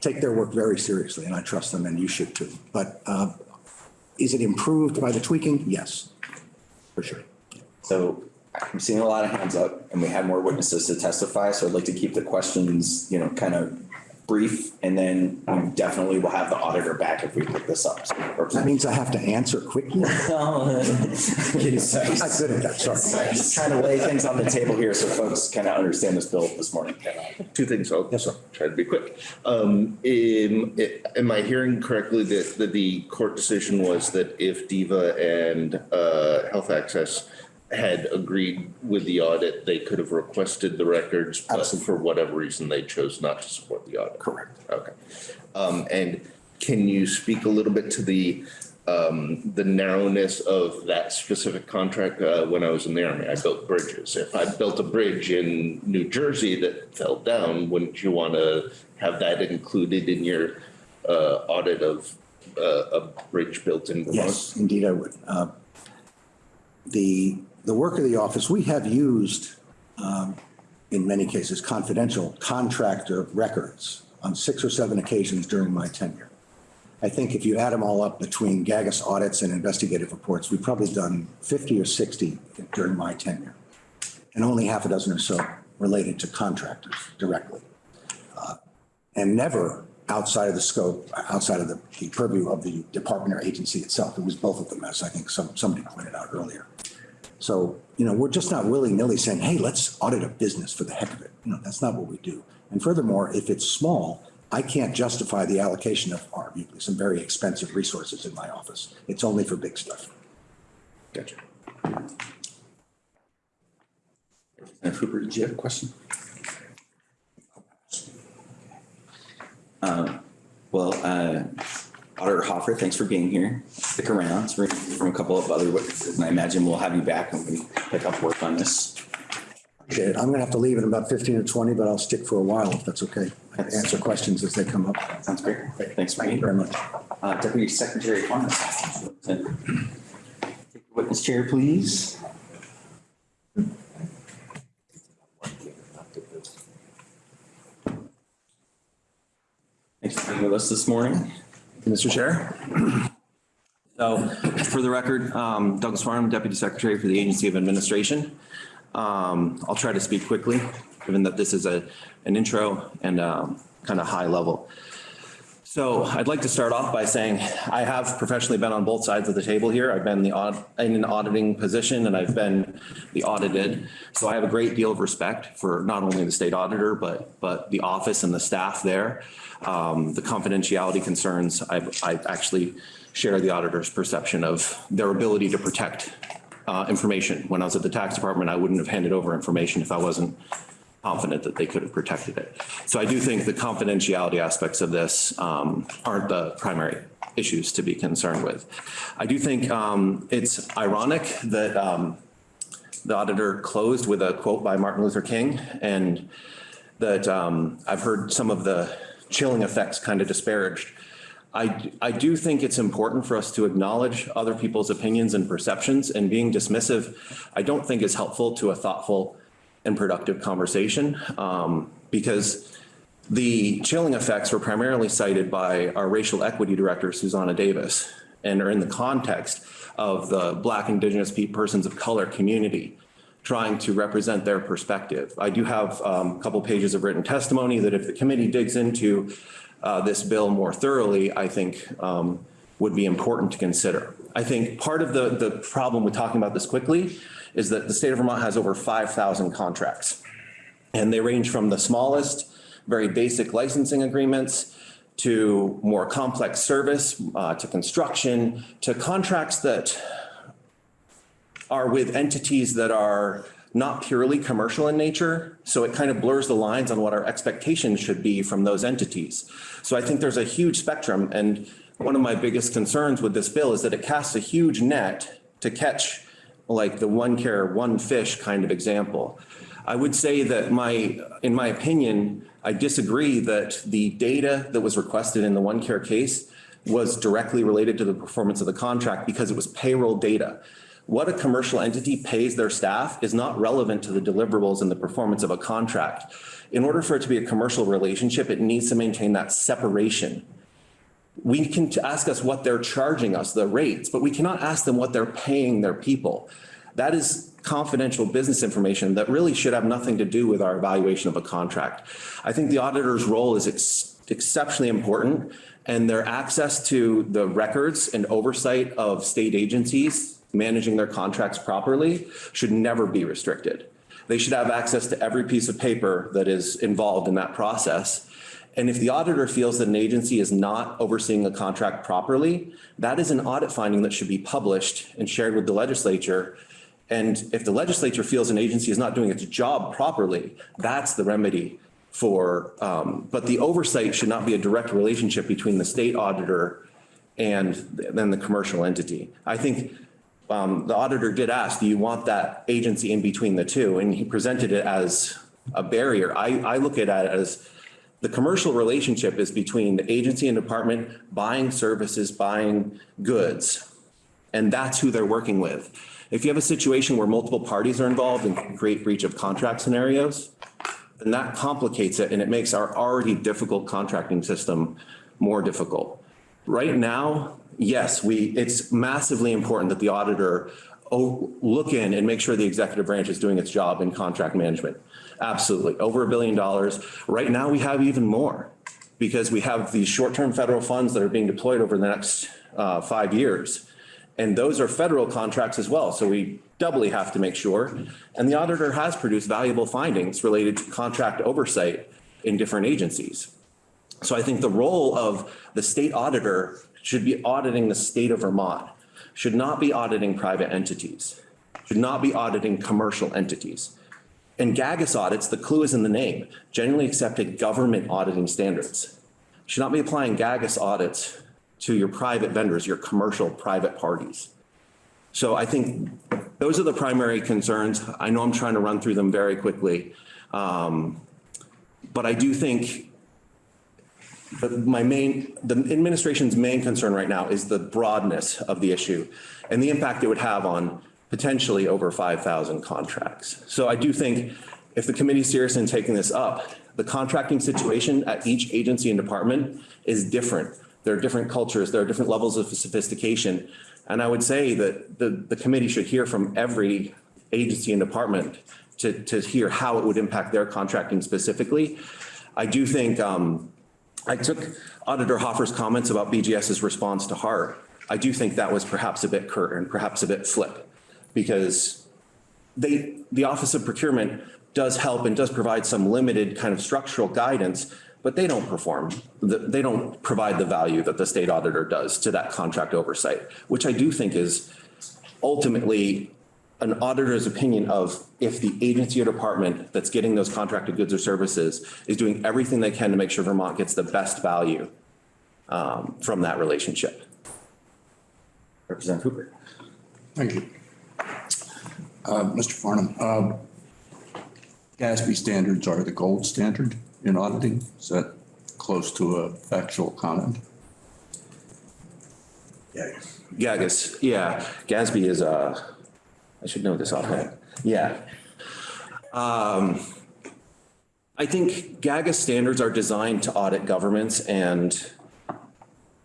take their work very seriously, and I trust them, and you should too. But uh, is it improved by the tweaking? Yes, for sure. So I'm seeing a lot of hands up and we have more witnesses to testify. So I'd like to keep the questions, you know, kind of brief and then we definitely will have the auditor back if we pick this up. So, That Representative- means I have to answer quickly? *laughs* I'm Kidding, sorry. not good at that, sorry. Just trying to lay things on the table here so folks kind of understand this bill this morning. Two things. I'll Yes, sir. try to be quick. Um, am, am I hearing correctly that, that the court decision was that if DVHA and, uh, Health Access had agreed with the audit, they could have requested the records, but for whatever reason, they chose not to support the audit? Correct. Okay. Um, and can you speak a little bit to the, um, the narrowness of that specific contract? Uh, when I was in the army, I built bridges. If I built a bridge in New Jersey that fell down, wouldn't you want to have that included in your, uh, audit of, uh, a bridge built in Vermont? Yes, indeed I would. Uh, The, the work of the office, we have used, um, in many cases, confidential contractor records on six or seven occasions during my tenure. I think if you add them all up between GAGAS audits and investigative reports, we've probably done 50 or 60 during my tenure. And only half a dozen or so related to contractors directly. Uh, And never outside of the scope, outside of the the purview of the department or agency itself. It was both of them, as I think some, somebody pointed out earlier. So, you know, we're just not willy-nilly saying, hey, let's audit a business for the heck of it. No, that's not what we do. And furthermore, if it's small, I can't justify the allocation of arguably some very expensive resources in my office. It's only for big stuff. Gotcha. Representative Hooper, did you have a question? Uh, Well, uh, Auditor Hoffer, thanks for being here. Stick around. We're from a couple of other witnesses, and I imagine we'll have you back when we pick up work on this. Appreciate it. I'm going to have to leave in about 15 or 20, but I'll stick for a while if that's okay. and answer questions as they come up. Sounds great. great. Thanks, Thank you very much. Uh, Deputy Secretary the Witness chair, please. Thanks for being with us this morning. Mr. Chair. So for the record, um, Douglas Farnham, Deputy Secretary for the Agency of Administration. Um, I'll try to speak quickly, given that this is a, an intro and um, kind of high level. So I'd like to start off by saying I have professionally been on both sides of the table here. I've been the in an auditing position and I've been the audited. So I have a great deal of respect for not only the state auditor, but, but the office and the staff there. Um, the confidentiality concerns, I, I actually share the auditor's perception of their ability to protect uh, information. When I was at the tax department, I wouldn't have handed over information if I wasn't confident that they could have protected it. So I do think the confidentiality aspects of this um, aren't the primary issues to be concerned with. I do think um, it's ironic that um, the auditor closed with a quote by Martin Luther King and that um, I've heard some of the chilling effects kind of disparaged. I, I do think it's important for us to acknowledge other people's opinions and perceptions and being dismissive, I don't think is helpful to a thoughtful and productive conversation um, because the chilling effects were primarily cited by our racial equity director, Xusana Davis, and are in the context of the Black, Indigenous pe- persons of color community trying to represent their perspective. I do have um, a couple pages of written testimony that if the committee digs into uh, this bill more thoroughly, I think um, would be important to consider. I think part of the, the problem with talking about this quickly is that the state of Vermont has over 5,000 contracts. And they range from the smallest, very basic licensing agreements to more complex service, uh, to construction, to contracts that are with entities that are not purely commercial in nature. So it kind of blurs the lines on what our expectations should be from those entities. So I think there's a huge spectrum. And one of my biggest concerns with this bill is that it casts a huge net to catch like the one care, one fish kind of example. I would say that my, in my opinion, I disagree that the data that was requested in the OneCare case was directly related to the performance of the contract because it was payroll data. What a commercial entity pays their staff is not relevant to the deliverables and the performance of a contract. In order for it to be a commercial relationship, it needs to maintain that separation. We can ask us what they're charging us, the rates, but we cannot ask them what they're paying their people. That is confidential business information that really should have nothing to do with our evaluation of a contract. I think the auditor's role is ex exceptionally important and their access to the records and oversight of state agencies managing their contracts properly should never be restricted. They should have access to every piece of paper that is involved in that process. And if the auditor feels that an agency is not overseeing a contract properly, that is an audit finding that should be published and shared with the legislature. And if the legislature feels an agency is not doing its job properly, that's the remedy for, um, but the oversight should not be a direct relationship between the state auditor and then the commercial entity. I think um, the auditor did ask, do you want that agency in between the two? And he presented it as a barrier. I, I look at it as the commercial relationship is between the agency and department buying services, buying goods. And that's who they're working with. If you have a situation where multiple parties are involved and create breach of contract scenarios, then that complicates it and it makes our already difficult contracting system more difficult. Right now, yes, we, it's massively important that the auditor oh, look in and make sure the executive branch is doing its job in contract management. Absolutely, over a billion dollars. Right now, we have even more because we have these short-term federal funds that are being deployed over the next uh, five years. And those are federal contracts as well. So we doubly have to make sure. And the auditor has produced valuable findings related to contract oversight in different agencies. So I think the role of the state auditor should be auditing the state of Vermont, should not be auditing private entities, should not be auditing commercial entities. In GAGAS audits, the clue is in the name, generally accepted government auditing standards. Should not be applying GAGAS audits to your private vendors, your commercial private parties. So I think those are the primary concerns. I know I'm trying to run through them very quickly. Um, but I do think but my main, the administration's main concern right now is the broadness of the issue and the impact it would have on potentially over 5,000 contracts. So I do think if the committee's serious in taking this up, the contracting situation at each agency and department is different. There are different cultures, there are different levels of sophistication. And I would say that the, the committee should hear from every agency and department to, to hear how it would impact their contracting specifically. I do think, um, I took Auditor Hoffer's comments about BGS's response to heart. I do think that was perhaps a bit curt and perhaps a bit flip because they, the Office of Procurement does help and does provide some limited kind of structural guidance, but they don't perform, they don't provide the value that the state auditor does to that contract oversight, which I do think is ultimately an auditor's opinion of if the agency or department that's getting those contracted goods or services is doing everything they can to make sure Vermont gets the best value um, from that relationship. Representative Hooper. Thank you. Uh, Mr. Farnham, um, GASB standards are the gold standard in auditing. Is that close to a factual comment? Gagas, yeah, Gatsby is, uh, I should know this offhand. Yeah. Um, I think GAGA standards are designed to audit governments and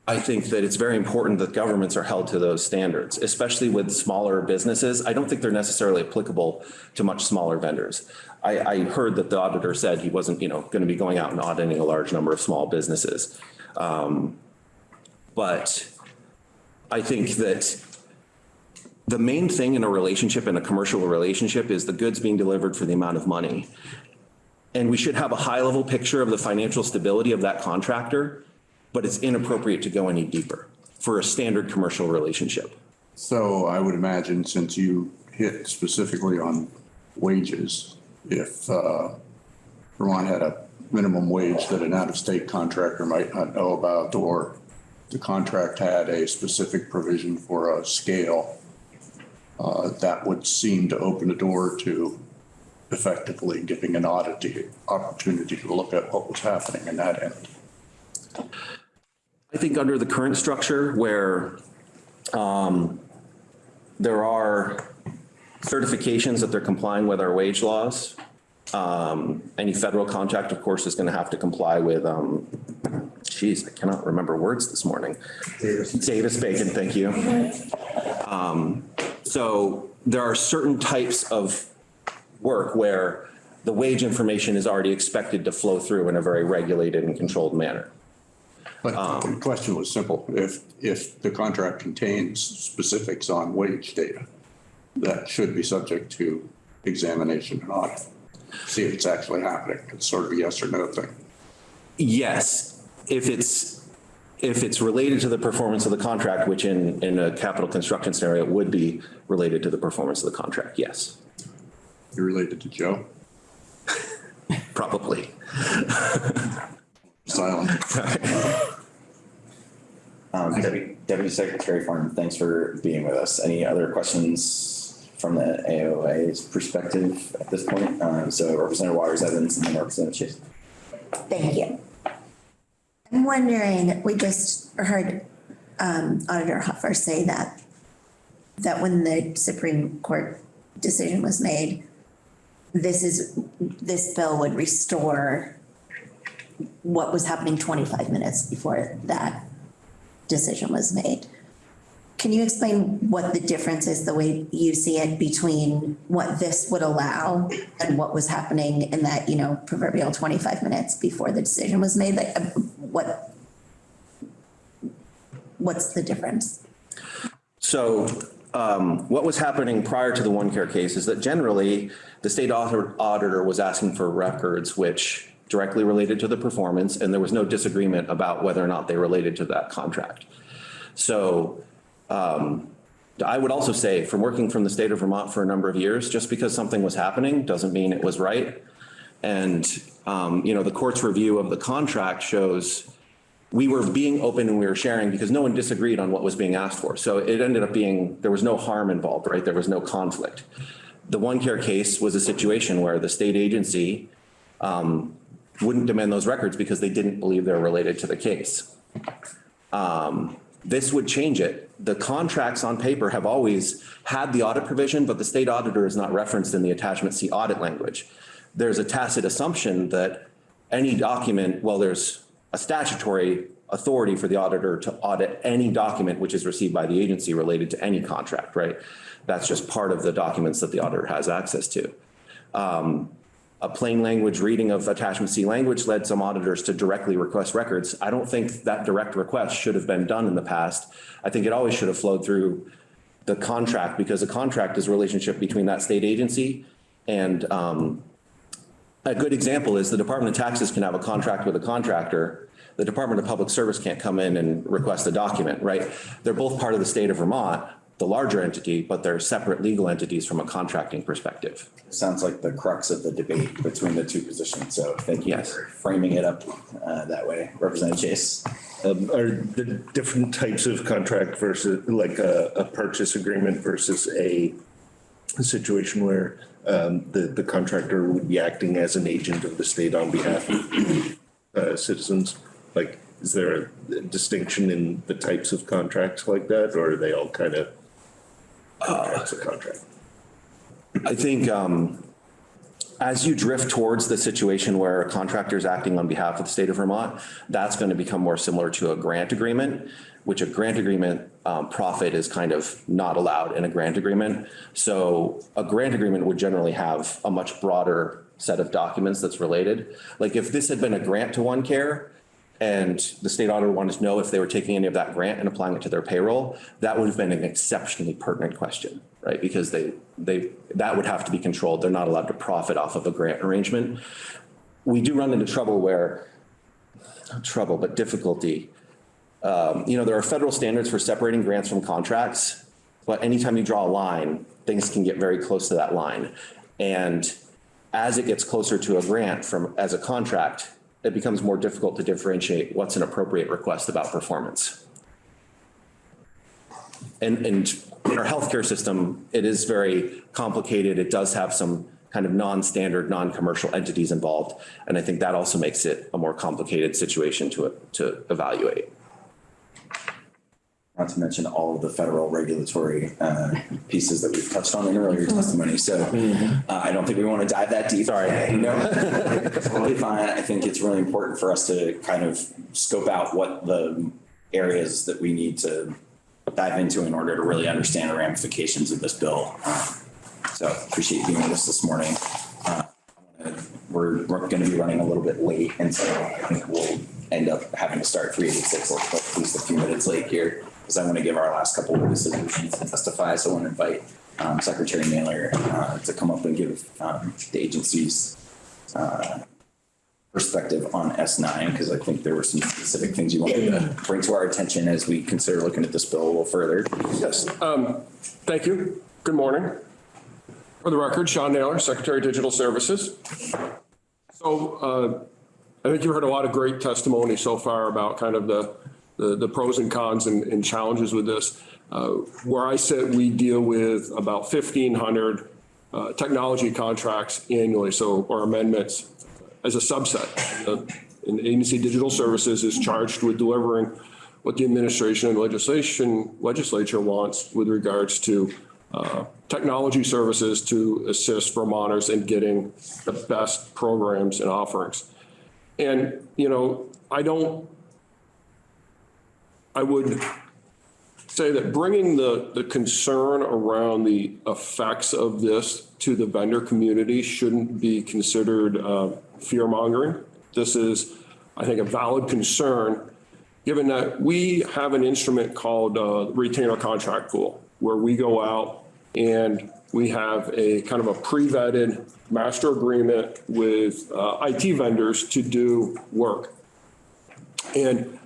I think that it's very important that governments are held to those standards, especially with smaller businesses. I don't think they're necessarily applicable to much smaller vendors. I, I heard that the auditor said he wasn't, you know, going to be going out and auditing a large number of small businesses. Um, but I think that the main thing in a relationship, in a commercial relationship, is the goods being delivered for the amount of money. And we should have a high level picture of the financial stability of that contractor, but it's inappropriate to go any deeper for a standard commercial relationship. So I would imagine since you hit specifically on wages, if uh, Vermont had a minimum wage that an out-of-state contractor might not know about, or the contract had a specific provision for a scale, uh, that would seem to open the door to effectively giving an audit opportunity to look at what was happening in that end. I think under the current structure where um, there are certifications that they're complying with our wage laws, um, any federal contract, of course, is going to have to comply with, um, geez, I cannot remember words this morning. Davis Bacon, thank you. Um, So there are certain types of work where the wage information is already expected to flow through in a very regulated and controlled manner. But um, um, the question was simple. If, if the contract contains specifics on wage data, that should be subject to examination and audit. See if it's actually happening. It's sort of a yes or no thing. Yes, if it's, if it's related to the performance of the contract, which in, in a capital construction scenario would be related to the performance of the contract, yes, You related to Joe? *laughs* probably. *laughs* Silent. *laughs* Um, Deputy, Deputy Secretary Farnham, thanks for being with us. Any other questions from the AOA's perspective at this point? Um, so Representative Waters Evans and then Representative Chase. Thank you. I'm wondering, we just heard um, Auditor Hoffer say that, that when the Supreme Court decision was made, this is, this bill would restore what was happening 25 minutes before that decision was made. Can you explain what the difference is, the way you see it between what this would allow and what was happening in that, you know, proverbial twenty-five minutes before the decision was made? Like, uh, what? What's the difference? So um, what was happening prior to the OneCare case is that generally the state auditor was asking for records which directly related to the performance and there was no disagreement about whether or not they related to that contract. So um, I would also say from working from the state of Vermont for a number of years, just because something was happening doesn't mean it was right. And, um, you know, the court's review of the contract shows we were being open and we were sharing because no one disagreed on what was being asked for. So it ended up being, there was no harm involved, right? There was no conflict. The OneCare case was a situation where the state agency um, wouldn't demand those records because they didn't believe they're related to the case. Um, This would change it. The contracts on paper have always had the audit provision, but the state auditor is not referenced in the attachment C audit language. There's a tacit assumption that any document, well, there's a statutory authority for the auditor to audit any document which is received by the agency related to any contract, right? That's just part of the documents that the auditor has access to. Um, A plain language reading of attachment C language led some auditors to directly request records. I don't think that direct request should have been done in the past. I think it always should have flowed through the contract because a contract is a relationship between that state agency and um, a good example is the Department of Taxes can have a contract with a contractor. The Department of Public Service can't come in and request a document, right? They're both part of the state of Vermont, the larger entity, but they're separate legal entities from a contracting perspective. Sounds like the crux of the debate between the two positions. So thank you Yes. for framing it up uh, that way. Representative Chase. Um, Are the different types of contract versus like a, a purchase agreement versus a situation where um, the, the contractor would be acting as an agent of the state on behalf of uh, citizens? Like, is there a distinction in the types of contracts like that, or are they all kind of contracts of contract? I think um, as you drift towards the situation where a contractor is acting on behalf of the state of Vermont, that's going to become more similar to a grant agreement, which a grant agreement um, profit is kind of not allowed in a grant agreement. So a grant agreement would generally have a much broader set of documents that's related. Like if this had been a grant to OneCare, and the state auditor wanted to know if they were taking any of that grant and applying it to their payroll, that would have been an exceptionally pertinent question, right? Because they, they, that would have to be controlled. They're not allowed to profit off of a grant arrangement. We do run into trouble where, trouble, but difficulty. Um, you know, there are federal standards for separating grants from contracts, but anytime you draw a line, things can get very close to that line. And as it gets closer to a grant from, as a contract, it becomes more difficult to differentiate what's an appropriate request about performance. And, and in our healthcare system, it is very complicated. It does have some kind of non-standard, non-commercial entities involved. And I think that also makes it a more complicated situation to, to evaluate. Not to mention all of the federal regulatory uh, pieces that we've touched on in earlier testimony. So uh, I don't think we want to dive that deep. Sorry. *laughs* No, *laughs* totally fine. I think it's really important for us to kind of scope out what the areas that we need to dive into in order to really understand the ramifications of this bill. Uh, So appreciate you doing us this morning. Uh, We're, we're going to be running a little bit late, and so I think we'll end up having to start three eighty-six or at least a few minutes late here, because I want to give our last couple of witnesses a chance to testify. So I want to invite um, Secretary Nailor uh, to come up and give um, the agency's uh, perspective on S nine, because I think there were some specific things you wanted to bring to our attention as we consider looking at this bill a little further. Yes, um, thank you. Good morning. For the record, Shawn Nailor, Secretary of Digital Services. So, uh, I think you've heard a lot of great testimony so far about kind of the, the, the pros and cons and, and challenges with this. Uh, where I sit, we deal with about fifteen hundred, uh, technology contracts annually, so, or amendments as a subset. Uh, And Agency Digital Services is charged with delivering what the administration and legislation, legislature wants with regards to uh, technology services to assist Vermonters in getting the best programs and offerings. And, you know, I don't, I would say that bringing the, the concern around the effects of this to the vendor community shouldn't be considered uh, fear mongering. This is, I think, a valid concern, given that we have an instrument called uh, retainer contract pool, where we go out and we have a kind of a pre-vetted master agreement with uh, IT vendors to do work. And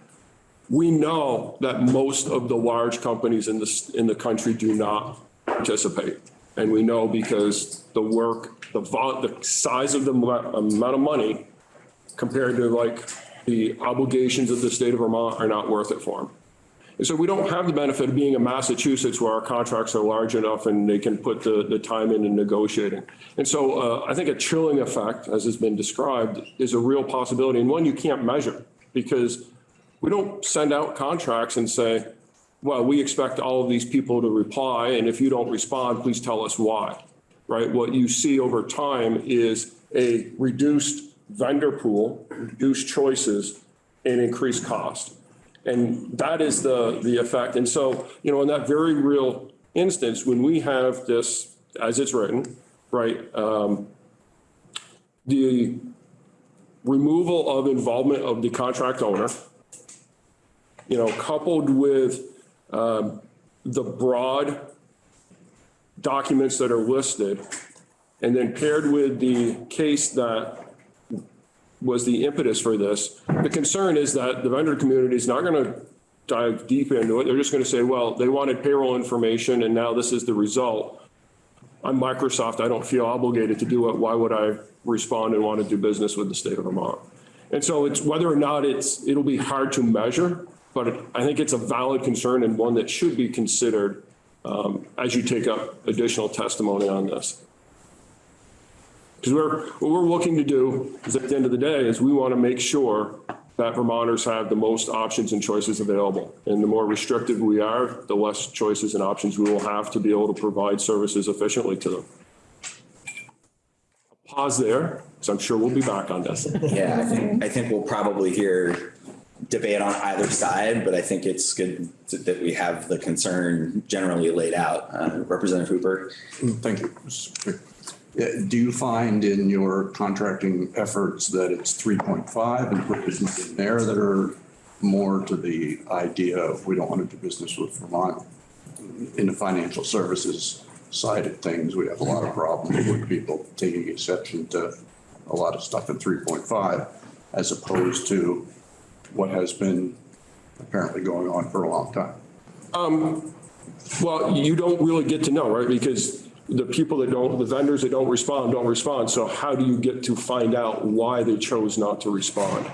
we know that most of the large companies in the, in the country do not participate. And we know because the work, the the size of the amount of money compared to like the obligations of the state of Vermont are not worth it for them. And so we don't have the benefit of being in Massachusetts where our contracts are large enough and they can put the, the time in in negotiating. And so uh, I think a chilling effect, as has been described, is a real possibility and one you can't measure because we don't send out contracts and say, well, we expect all of these people to reply, and if you don't respond, please tell us why, right? What you see over time is a reduced vendor pool, reduced choices, and increased cost. And that is the, the effect. And so, you know, in that very real instance, when we have this, as it's written, right, um, the removal of involvement of the contract owner, you know, coupled with um, the broad documents that are listed, and then paired with the case that was the impetus for this, the concern is that the vendor community is not going to dive deep into it. They're just going to say, well, they wanted payroll information, and now this is the result. I'm Microsoft, I don't feel obligated to do it. Why would I respond and want to do business with the state of Vermont? And so it's whether or not it's, it'll be hard to measure, but I think it's a valid concern and one that should be considered um, as you take up additional testimony on this. Because we're, what we're looking to do is at the end of the day is we want to make sure that Vermonters have the most options and choices available. And the more restrictive we are, the less choices and options we will have to be able to provide services efficiently to them. Pause there, because I'm sure we'll be back on this. Yeah, I think, I think we'll probably hear debate on either side, but I think it's good to- that we have the concern generally laid out. Uh, Representative Hooper? Thank you. Do you find in your contracting efforts that it's 3.5 and provisions in there that are more to the idea of we don't want to do business with Vermont? In the financial services side of things, we have a lot of problems with people taking exception to a lot of stuff in 3.5 as opposed to what has been apparently going on for a long time. Well, you don't really get to know, right? Because the people that don't, the vendors that don't respond, don't respond. So how do you get to find out why they chose not to respond?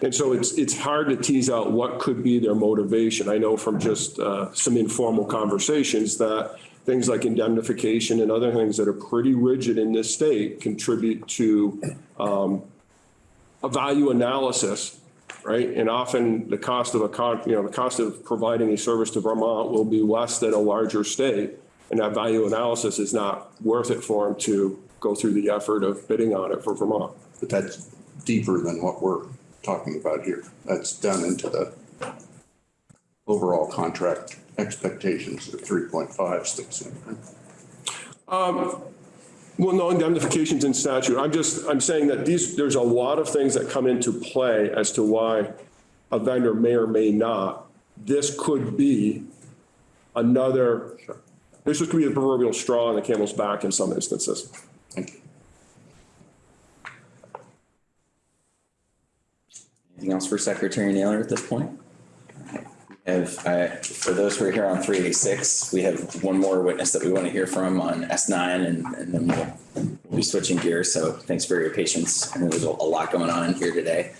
And so it's, it's hard to tease out what could be their motivation. I know from just uh, some informal conversations that things like indemnification and other things that are pretty rigid in this state contribute to um, a value analysis, right? And often the cost of a con, you know, the cost of providing a service to Vermont will be less than a larger state. And that value analysis is not worth it for them to go through the effort of bidding on it for Vermont. But that's deeper than what we're talking about here. That's done into the overall contract expectations of 3.5 sticks in. Well, no indemnifications in statute. I'm just, I'm saying that these, there's a lot of things that come into play as to why a vendor may or may not. This could be another, this could be the proverbial straw on the camel's back in some instances. Thank you. Anything else for Secretary Nailor at this point? Have, uh, for those who are here on 386, we have one more witness that we want to hear from on S nine and, and then we'll, we'll be switching gears. So thanks for your patience. I know there's a lot going on here today.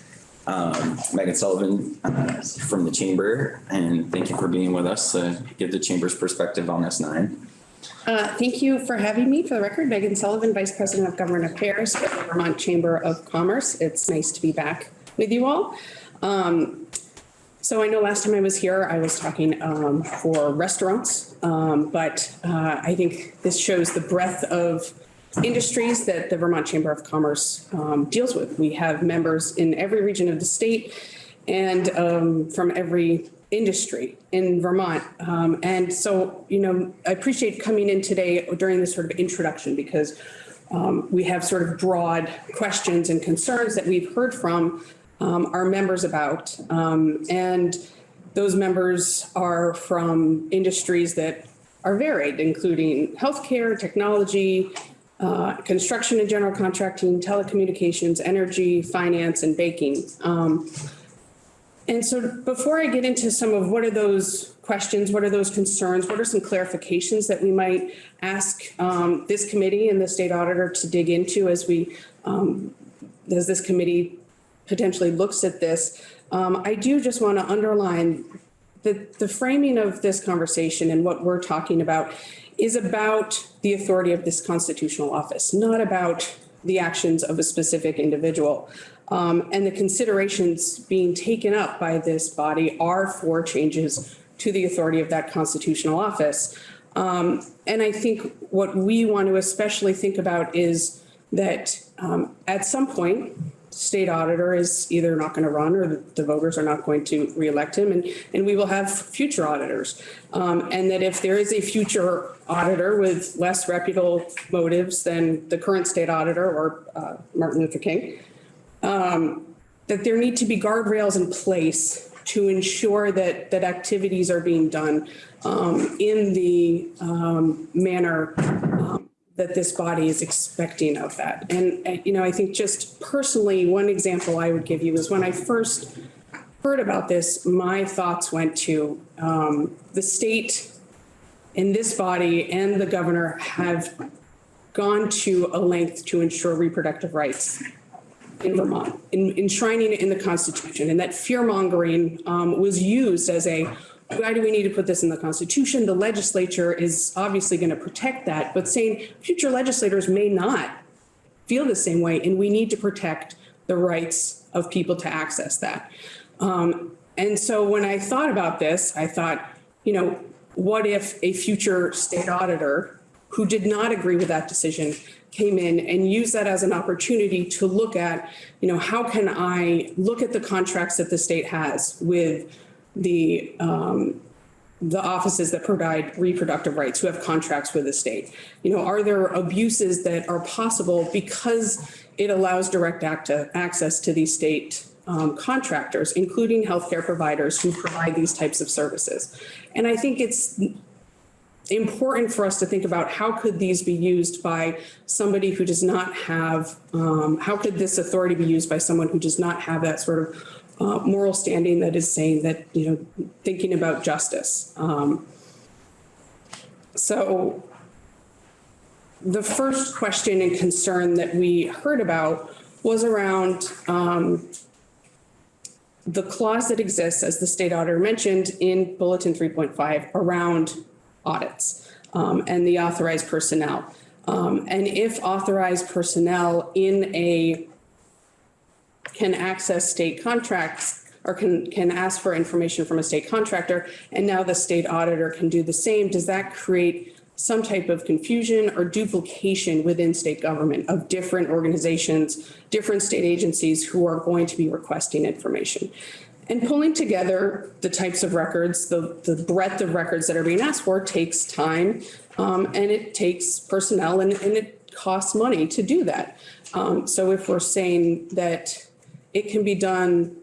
Um, Megan Sullivan, uh, from the chamber, and thank you for being with us, to give the chamber's perspective on S nine. Uh, Thank you for having me. For the record, Megan Sullivan, Vice President of Government Affairs for the Vermont Chamber of Commerce. It's nice to be back with you all. Um, So I know last time I was here, I was talking um, for restaurants, um, but uh, I think this shows the breadth of industries that the Vermont Chamber of Commerce um, deals with. We have members in every region of the state and um, from every industry in Vermont. Um, and so, you know, I appreciate coming in today during this sort of introduction because um, we have sort of broad questions and concerns that we've heard from um, our members about. Um, and those members are from industries that are varied, including healthcare, technology, uh, construction and general contracting, telecommunications, energy, finance, and baking. Um, and so before I get into some of what are those questions, what are those concerns, what are some clarifications that we might ask um, this committee and the state auditor to dig into as we, um, as this committee potentially looks at this, um, I do just want to underline that the framing of this conversation and what we're talking about is about the authority of this constitutional office, not about the actions of a specific individual. Um, and the considerations being taken up by this body are for changes to the authority of that constitutional office. Um, and I think what we want to especially think about is that um, at some point, state auditor is either not going to run or the, voters are not going to reelect him and, and we will have future auditors. Um, and that if there is a future auditor with less reputable motives than the current state auditor or uh, Martin Luther King, um, that there need to be guardrails in place to ensure that, that activities are being done um, in the um, manner um, that this body is expecting of that. And, you know, I think just personally, one example I would give you is when I first heard about this, my thoughts went to um, the state and this body and the governor have gone to a length to ensure reproductive rights in Vermont, in, enshrining it in the Constitution. And that fear mongering um, was used as a, why do we need to put this in the Constitution? The legislature is obviously going to protect that, but saying future legislators may not feel the same way, and we need to protect the rights of people to access that. Um, and so when I thought about this, I thought, you know, what if a future state auditor who did not agree with that decision came in and used that as an opportunity to look at, you know, how can I look at the contracts that the state has with the um, the offices that provide reproductive rights who have contracts with the state. You know, are there abuses that are possible because it allows direct access to these state um, contractors, including healthcare providers who provide these types of services. And I think it's important for us to think about how could these be used by somebody who does not have, um, how could this authority be used by someone who does not have that sort of uh, moral standing that is saying that, you know, thinking about justice. Um, so the first question and concern that we heard about was around um, the clause that exists, as the state auditor mentioned in Bulletin 3.5, around audits um, and the authorized personnel. Um, and if authorized personnel in a can access state contracts or can, can ask for information from a state contractor, and now the state auditor can do the same, does that create some type of confusion or duplication within state government of different organizations, different state agencies who are going to be requesting information? And pulling together the types of records, the, the breadth of records that are being asked for takes time um, and it takes personnel and, and it costs money to do that. Um, so if we're saying that it can be done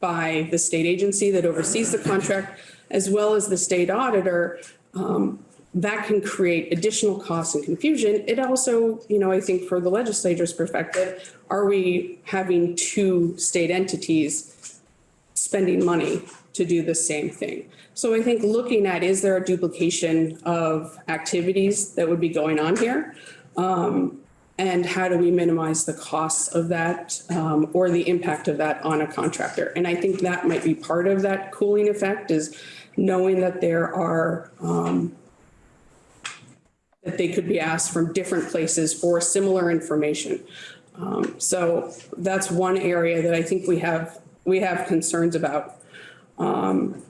by the state agency that oversees the contract as well as the state auditor, um, that can create additional costs and confusion. It also, you know, I think for the legislature's perspective, are we having two state entities spending money to do the same thing. So I think looking at, is there a duplication of activities that would be going on here? Um, and how do we minimize the costs of that um, or the impact of that on a contractor? And I think that might be part of that cooling effect is knowing that there are um, that they could be asked from different places for similar information. Um, so that's one area that I think we have we have concerns about. Um,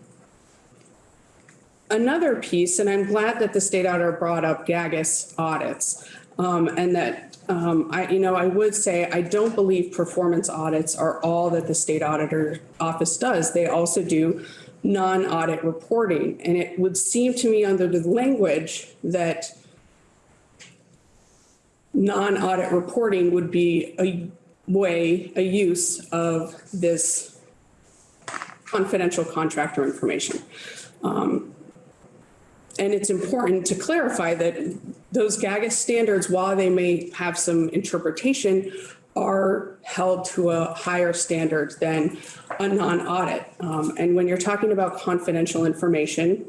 another piece, and I'm glad that the state auditor brought up GAGAS audits, um, and that um, I, you know, I would say I don't believe performance audits are all that the state auditor office does. They also do non-audit reporting, and it would seem to me under the language that non-audit reporting would be a way, a use of this confidential contractor information. Um, and it's important to clarify that those GAGAS standards, while they may have some interpretation, are held to a higher standard than a non-audit. Um, and when you're talking about confidential information,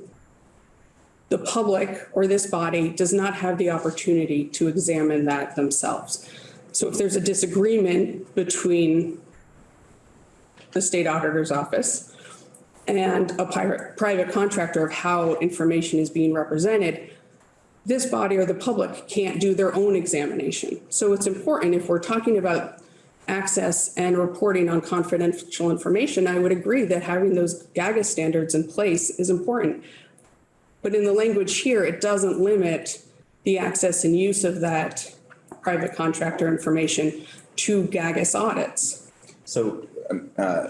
the public or this body does not have the opportunity to examine that themselves. So if there's a disagreement between the state auditor's office and a private, private contractor of how information is being represented, this body or the public can't do their own examination. So it's important if we're talking about access and reporting on confidential information, I would agree that having those GAGAS standards in place is important. But in the language here, it doesn't limit the access and use of that private contractor information to GAGAS audits. So, um, uh,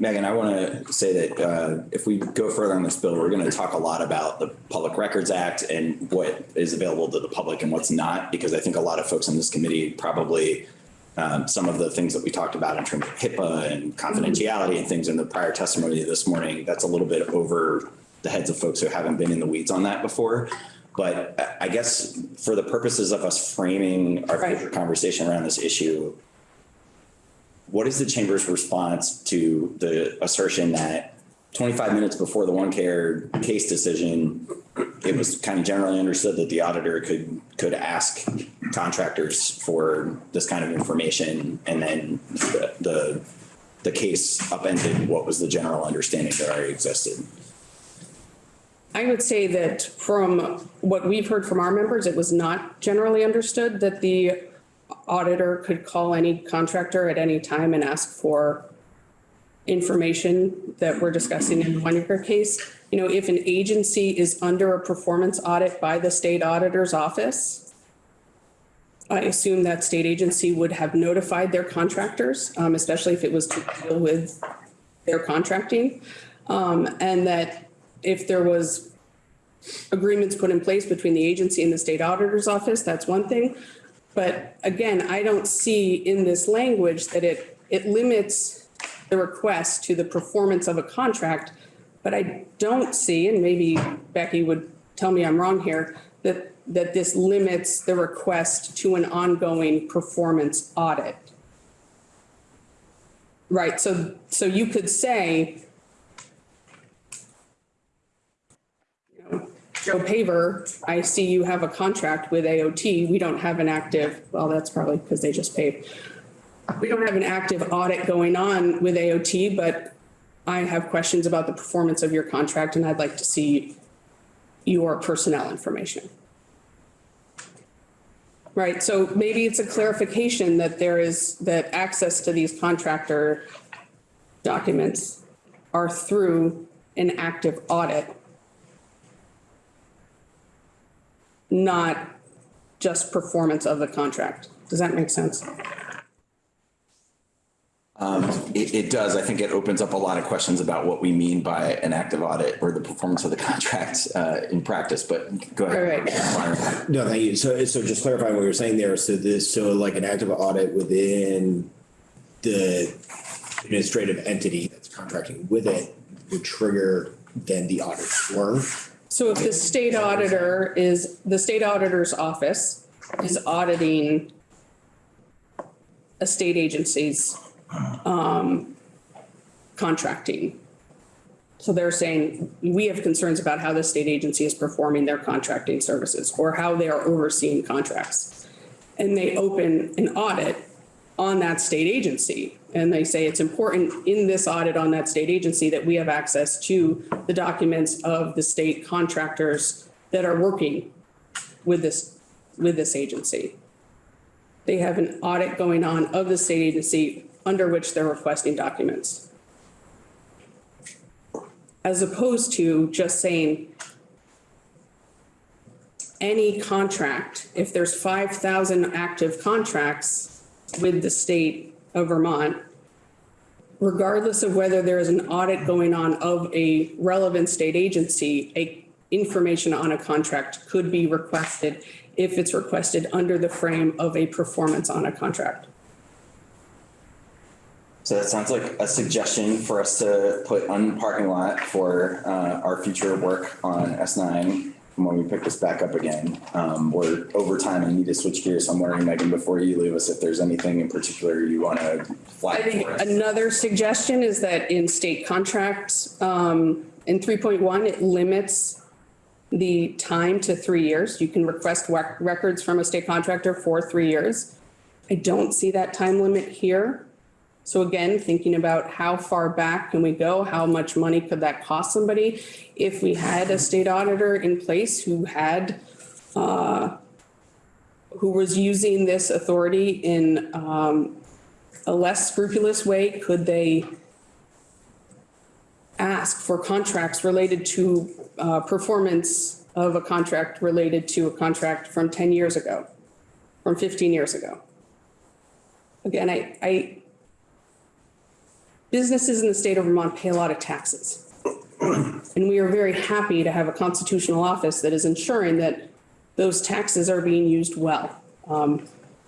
Megan, I want to say that uh, if we go further on this bill, we're going to talk a lot about the Public Records Act and what is available to the public and what's not, because I think a lot of folks on this committee probably um, some of the things that we talked about in terms of HIPAA and confidentiality and things in the prior testimony this morning, that's a little bit over the heads of folks who haven't been in the weeds on that before. But I- guess for the purposes of us framing our Right. future conversation around this issue, what is the chamber's response to the assertion that 25 minutes before the OneCare case decision, it was kind of generally understood that the auditor could, could ask contractors for this kind of information and then the, the, the case upended what was the general understanding that already existed? I would say that from what we've heard from our members, it was not generally understood that the auditor could call any contractor at any time and ask for information that we're discussing in the year case. You know, if an agency is under a performance audit by the state auditor's office, I assume that state agency would have notified their contractors, um, especially if it was to deal with their contracting. Um, and that if there was agreements put in place between the agency and the state auditor's office, that's one thing. But again, I don't see in this language that it, it limits the request to the performance of a contract. But I don't see, and maybe Becky would tell me I'm wrong here, that, that this limits the request to an ongoing performance audit. Right, so, so you could say, Joe Paver, I see you have a contract with AOT. We don't have an active, well, that's probably because they just paid. We don't have an active audit going on with AOT, but I have questions about the performance of your contract and I'd like to see your personnel information. Right, so maybe it's a clarification that there is, that access to these contractor documents are through an active audit not just performance of the contract. Does that make sense? Um, it, it does. I think it opens up a lot of questions about what we mean by an active audit or the performance of the *laughs* contract uh, in practice, but go ahead. All No, thank you. So, so just clarifying what you're saying there. So this, so like an active audit within the administrative entity that's contracting with it would trigger then the audit firm. So if the state auditor is, the state auditor's office is auditing a state agency's um, contracting. So they're saying, we have concerns about how the state agency is performing their contracting services or how they are overseeing contracts. And they open an audit on that state agency. And they say it's important in this audit on that state agency that we have access to the documents of the state contractors that are working with this, with this agency. They have an audit going on of the state agency under which they're requesting documents. As opposed to just saying any contract, if there's 5,000 active contracts with the state of Vermont, regardless of whether there is an audit going on of a relevant state agency, a information on a contract could be requested if it's requested under the frame of a performance on a contract. So that sounds like a suggestion for us to put on parking lot for uh, our future work on S9 when we pick this back up again. Um, We're over time and need to switch gears. So I'm wondering, Megan, before you leave us, if there's anything in particular you want to I flag think for us. another suggestion is that in state contracts, um, in three point one, it limits the time to three years. You can request rec- records from a state contractor for three years. I don't see that time limit here. So again, thinking about how far back can we go? How much money could that cost somebody? If we had a state auditor in place who had, uh, who was using this authority in, um, a less scrupulous way, could they ask for contracts related to, uh, performance of a contract related to a contract from ten years ago, from fifteen years ago? Again, I, I, businesses in the state of Vermont pay a lot of taxes. And we are very happy to have a constitutional office that is ensuring that those taxes are being used well. Um,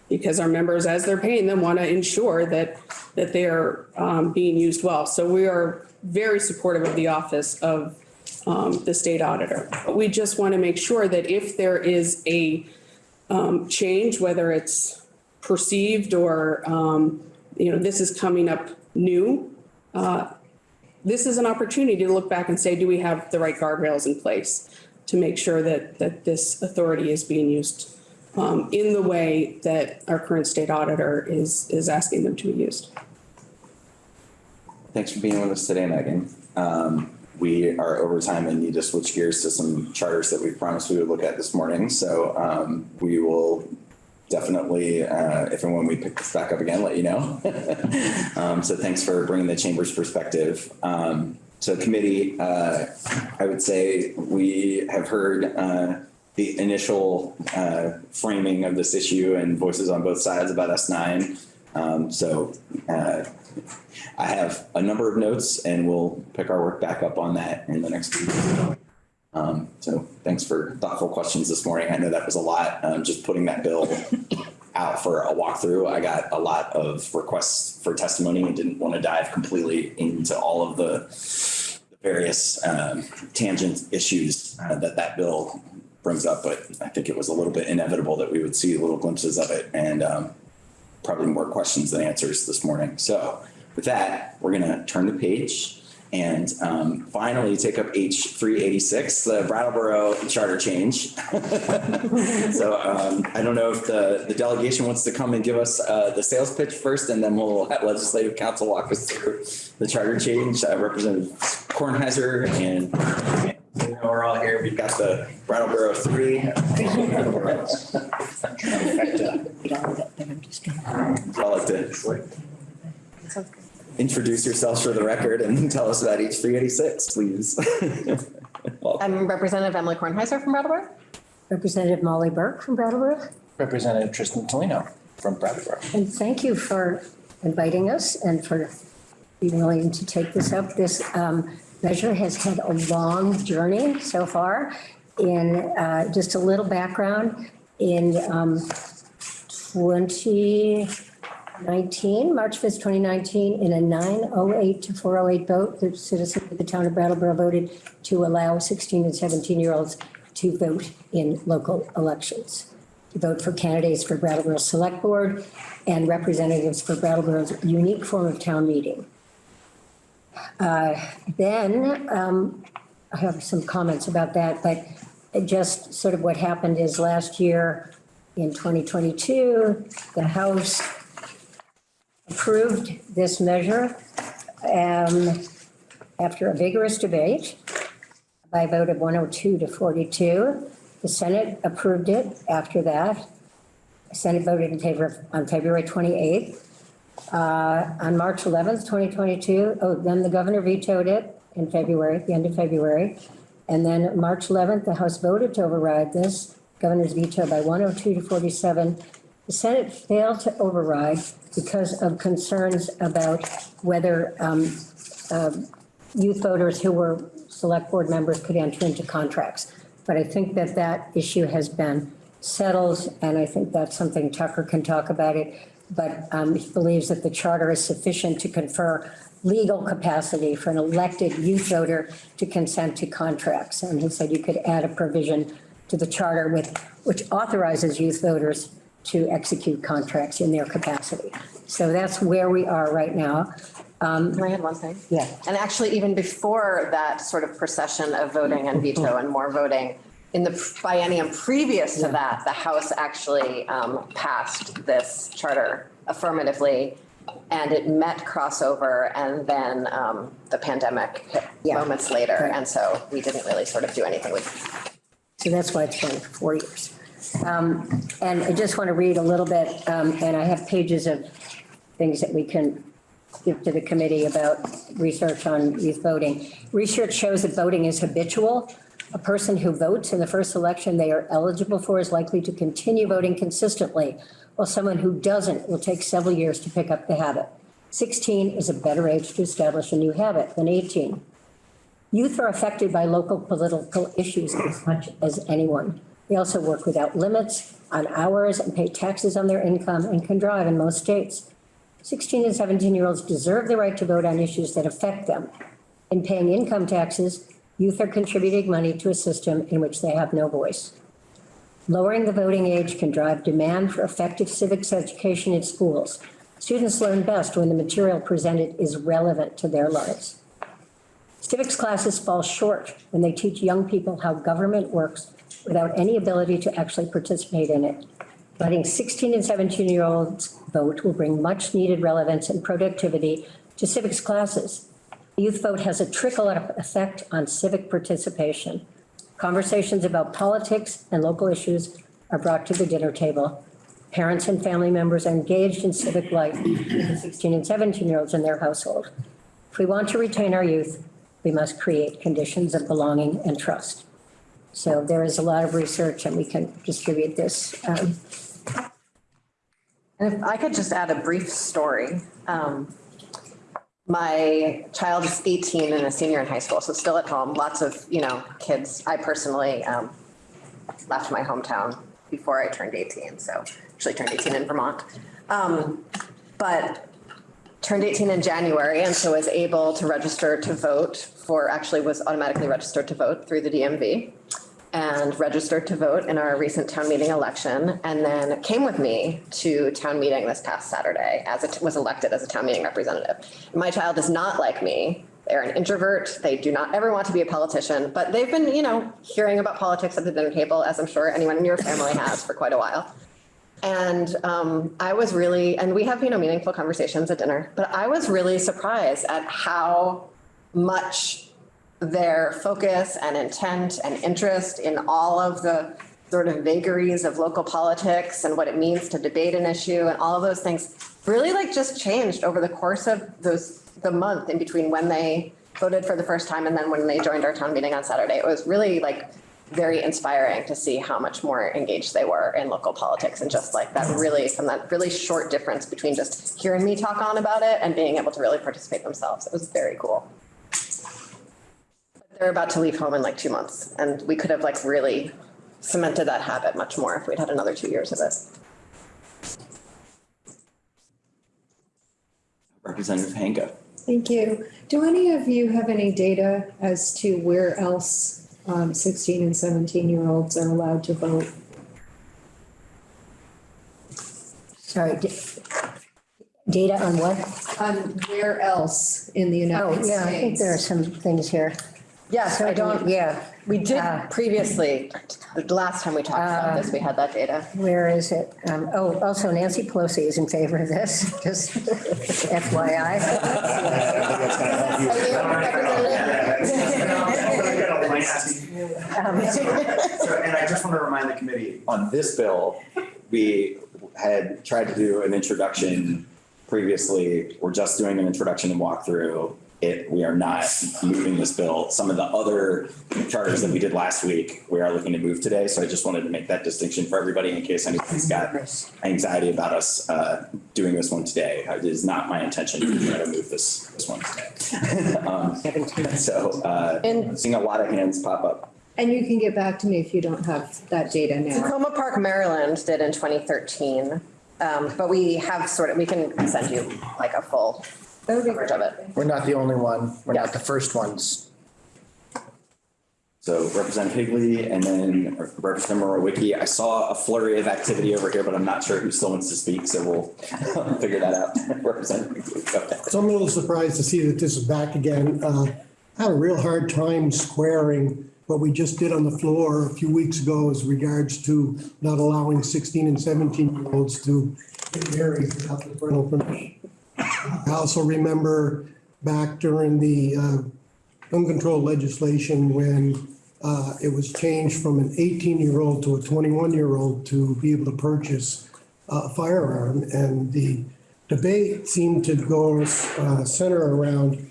because our members, as they're paying them, want to ensure that, that they are, um, being used well. So we are very supportive of the office of, um, the state auditor. But we just want to make sure that if there is a, um, change, whether it's perceived or, um, you know, this is coming up new, uh, this is an opportunity to look back and say, do we have the right guardrails in place to make sure that, that this authority is being used um, in the way that our current state auditor is, is asking them to be used? Thanks for being with us today, Megan. Um, we are over time and need to switch gears to some charters that we promised we would look at this morning. So um, we will definitely, uh, if and when we pick this back up again, let you know. *laughs* um, so thanks for bringing the chamber's perspective. Um, so committee, uh, I would say we have heard uh, the initial uh, framing of this issue and voices on both sides about S9. Um, so uh, I have a number of notes and we'll pick our work back up on that in the next week. Um, so thanks for thoughtful questions this morning. I know that was a lot, um, just putting that bill *laughs* out for a walkthrough. I got a lot of requests for testimony and didn't want to dive completely into all of the the various um, tangent issues uh, that that bill brings up, but I think it was a little bit inevitable that we would see little glimpses of it and um, probably more questions than answers this morning. So with that, we're going to turn the page and um, finally take up H three eighty six, the Brattleboro charter change. *laughs* so um, I don't know if the, the delegation wants to come and give us uh, the sales pitch first, and then we'll let legislative council walk us through the charter change. Uh, Representative Kornheiser and, and we're all here. We've got the Brattleboro three. *laughs* I'd like to introduce yourselves for the record and *laughs* tell us about H three eighty-six, please. *laughs* I'm Representative Emily Kornheiser from Brattleboro. Representative Molly Burke from Brattleboro. Representative Tristan Toleno from Brattleboro. And thank you for inviting us and for being willing to take this up. This um, measure has had a long journey so far. In uh, just a little background, in um, 2019, March 5th, 2019, in a 908 to 408 vote, the citizens of the town of Brattleboro voted to allow 16 and 17-year-olds to vote in local elections, to vote for candidates for Brattleboro Select Board and representatives for Brattleboro's unique form of town meeting. Uh, Then, um, I have some comments about that, but just sort of what happened is last year in 2022, the House approved this measure um, after a vigorous debate by a vote of 102 to 42. The Senate approved it after that. The Senate voted in favor on February 28th. Uh, On March 11th, 2022, oh, then the governor vetoed it in February, the end of February. And then March 11th, the House voted to override this, governor's veto by 102 to 47. The Senate failed to override because of concerns about whether um, um, youth voters who were select board members could enter into contracts. But I think that that issue has been settled, and I think that's something Tucker can talk about it. But um, he believes that the charter is sufficient to confer legal capacity for an elected youth voter to consent to contracts. And he said you could add a provision to the charter with, which authorizes youth voters to execute contracts in their capacity. So that's where we are right now. Um, Can I add one thing? Yeah. And actually, even before that sort of procession of voting and veto and more voting, in the biennium previous to that, the House actually um, passed this charter affirmatively And it met crossover and then um, the pandemic hit moments later. Right. And so we didn't really sort of do anything with it. So that's why it's been four years. Um, And I just want to read a little bit, um, and I have pages of things that we can give to the committee about research on youth voting. Research shows that voting is habitual. A person who votes in the first election they are eligible for is likely to continue voting consistently, while someone who doesn't will take several years to pick up the habit. 16 is a better age to establish a new habit than 18. Youth are affected by local political issues as much as anyone. They also work without limits on hours and pay taxes on their income and can drive in most states. 16 and 17-year-olds deserve the right to vote on issues that affect them. In paying income taxes, youth are contributing money to a system in which they have no voice. Lowering the voting age can drive demand for effective civics education in schools. Students learn best when the material presented is relevant to their lives. Civics classes fall short when they teach young people how government works without any ability to actually participate in it. Letting 16 and 17-year-olds vote will bring much-needed relevance and productivity to civics classes. The youth vote has a trickle-up effect on civic participation. Conversations about politics and local issues are brought to the dinner table. Parents and family members are engaged in civic life, with 16 and 17-year-olds in their household. If we want to retain our youth, we must create conditions of belonging and trust. So there is a lot of research and we can distribute this. Um, And if I could just add a brief story. Um, My child is 18 and a senior in high school, so still at home, lots of, you know, kids. I personally um, left my hometown before I turned 18, so actually turned 18 in Vermont. Um, But turned 18 in January and so was able to register to vote for, actually was automatically registered to vote through the DMV and registered to vote in our recent town meeting election and then came with me to town meeting this past Saturday as it was elected as a town meeting representative. My child is not like me. They're an introvert. They do not ever want to be a politician, but they've been, you know, hearing about politics at the dinner table, as I'm sure anyone in your family has for quite a while. And um, I was really, and we have, you know, meaningful conversations at dinner, but I was really surprised at how much their focus and intent and interest in all of the sort of vagaries of local politics and what it means to debate an issue and all of those things really like just changed over the course of those, the month in between when they voted for the first time and then when they joined our town meeting on Saturday. It was really like very inspiring to see how much more engaged they were in local politics and just like that really, from that really short difference between just hearing me talk on about it and being able to really participate themselves. It was very cool. They're about to leave home in like two months and we could have like really cemented that habit much more if we'd had another two years of it. Representative Hanka. Thank you. Do any of you have any data as to where else um, 16 and 17-year-olds are allowed to vote? Sorry, da- data on what? On where else in the United Oh, States? yeah, I think there are some things here. Yes, I don't, Yeah. we did Uh, previously, the last time we talked about this, we had that data. Where is it? Um, Oh, also Nancy Pelosi is in favor of this, *laughs* just *laughs* FYI. *laughs* Um, *laughs* So, and I just want to remind the committee, on this bill, we had tried to do an introduction previously. We're just doing an introduction and walkthrough. It, we are not moving this bill. Some of the other charters that we did last week, we are looking to move today. So I just wanted to make that distinction for everybody in case anybody's got anxiety about us uh, doing this one today. It is not my intention to try to move this, this one today. *laughs* Um, So uh, I'm seeing a lot of hands pop up. And you can get back to me if you don't have that data now. Takoma Park, Maryland did in 2013. Um, But we have sort of, we can send you like a full coverage of it. We're not the only one. We're not the first ones. So Representative Higley and then Representative Mrowicki. I saw a flurry of activity over here, but I'm not sure who still wants to speak, so we'll *laughs* figure that out. *laughs* Representative Higley, go ahead. So I'm a little surprised to see that this is back again. Uh, I had a real hard time squaring what we just did on the floor a few weeks ago as regards to not allowing 16 and 17 year olds to get married without the parental permission. I also remember back during the uh, gun control legislation when uh, it was changed from an 18-year-old to a 21-year-old to be able to purchase a firearm. And the debate seemed to go uh, center around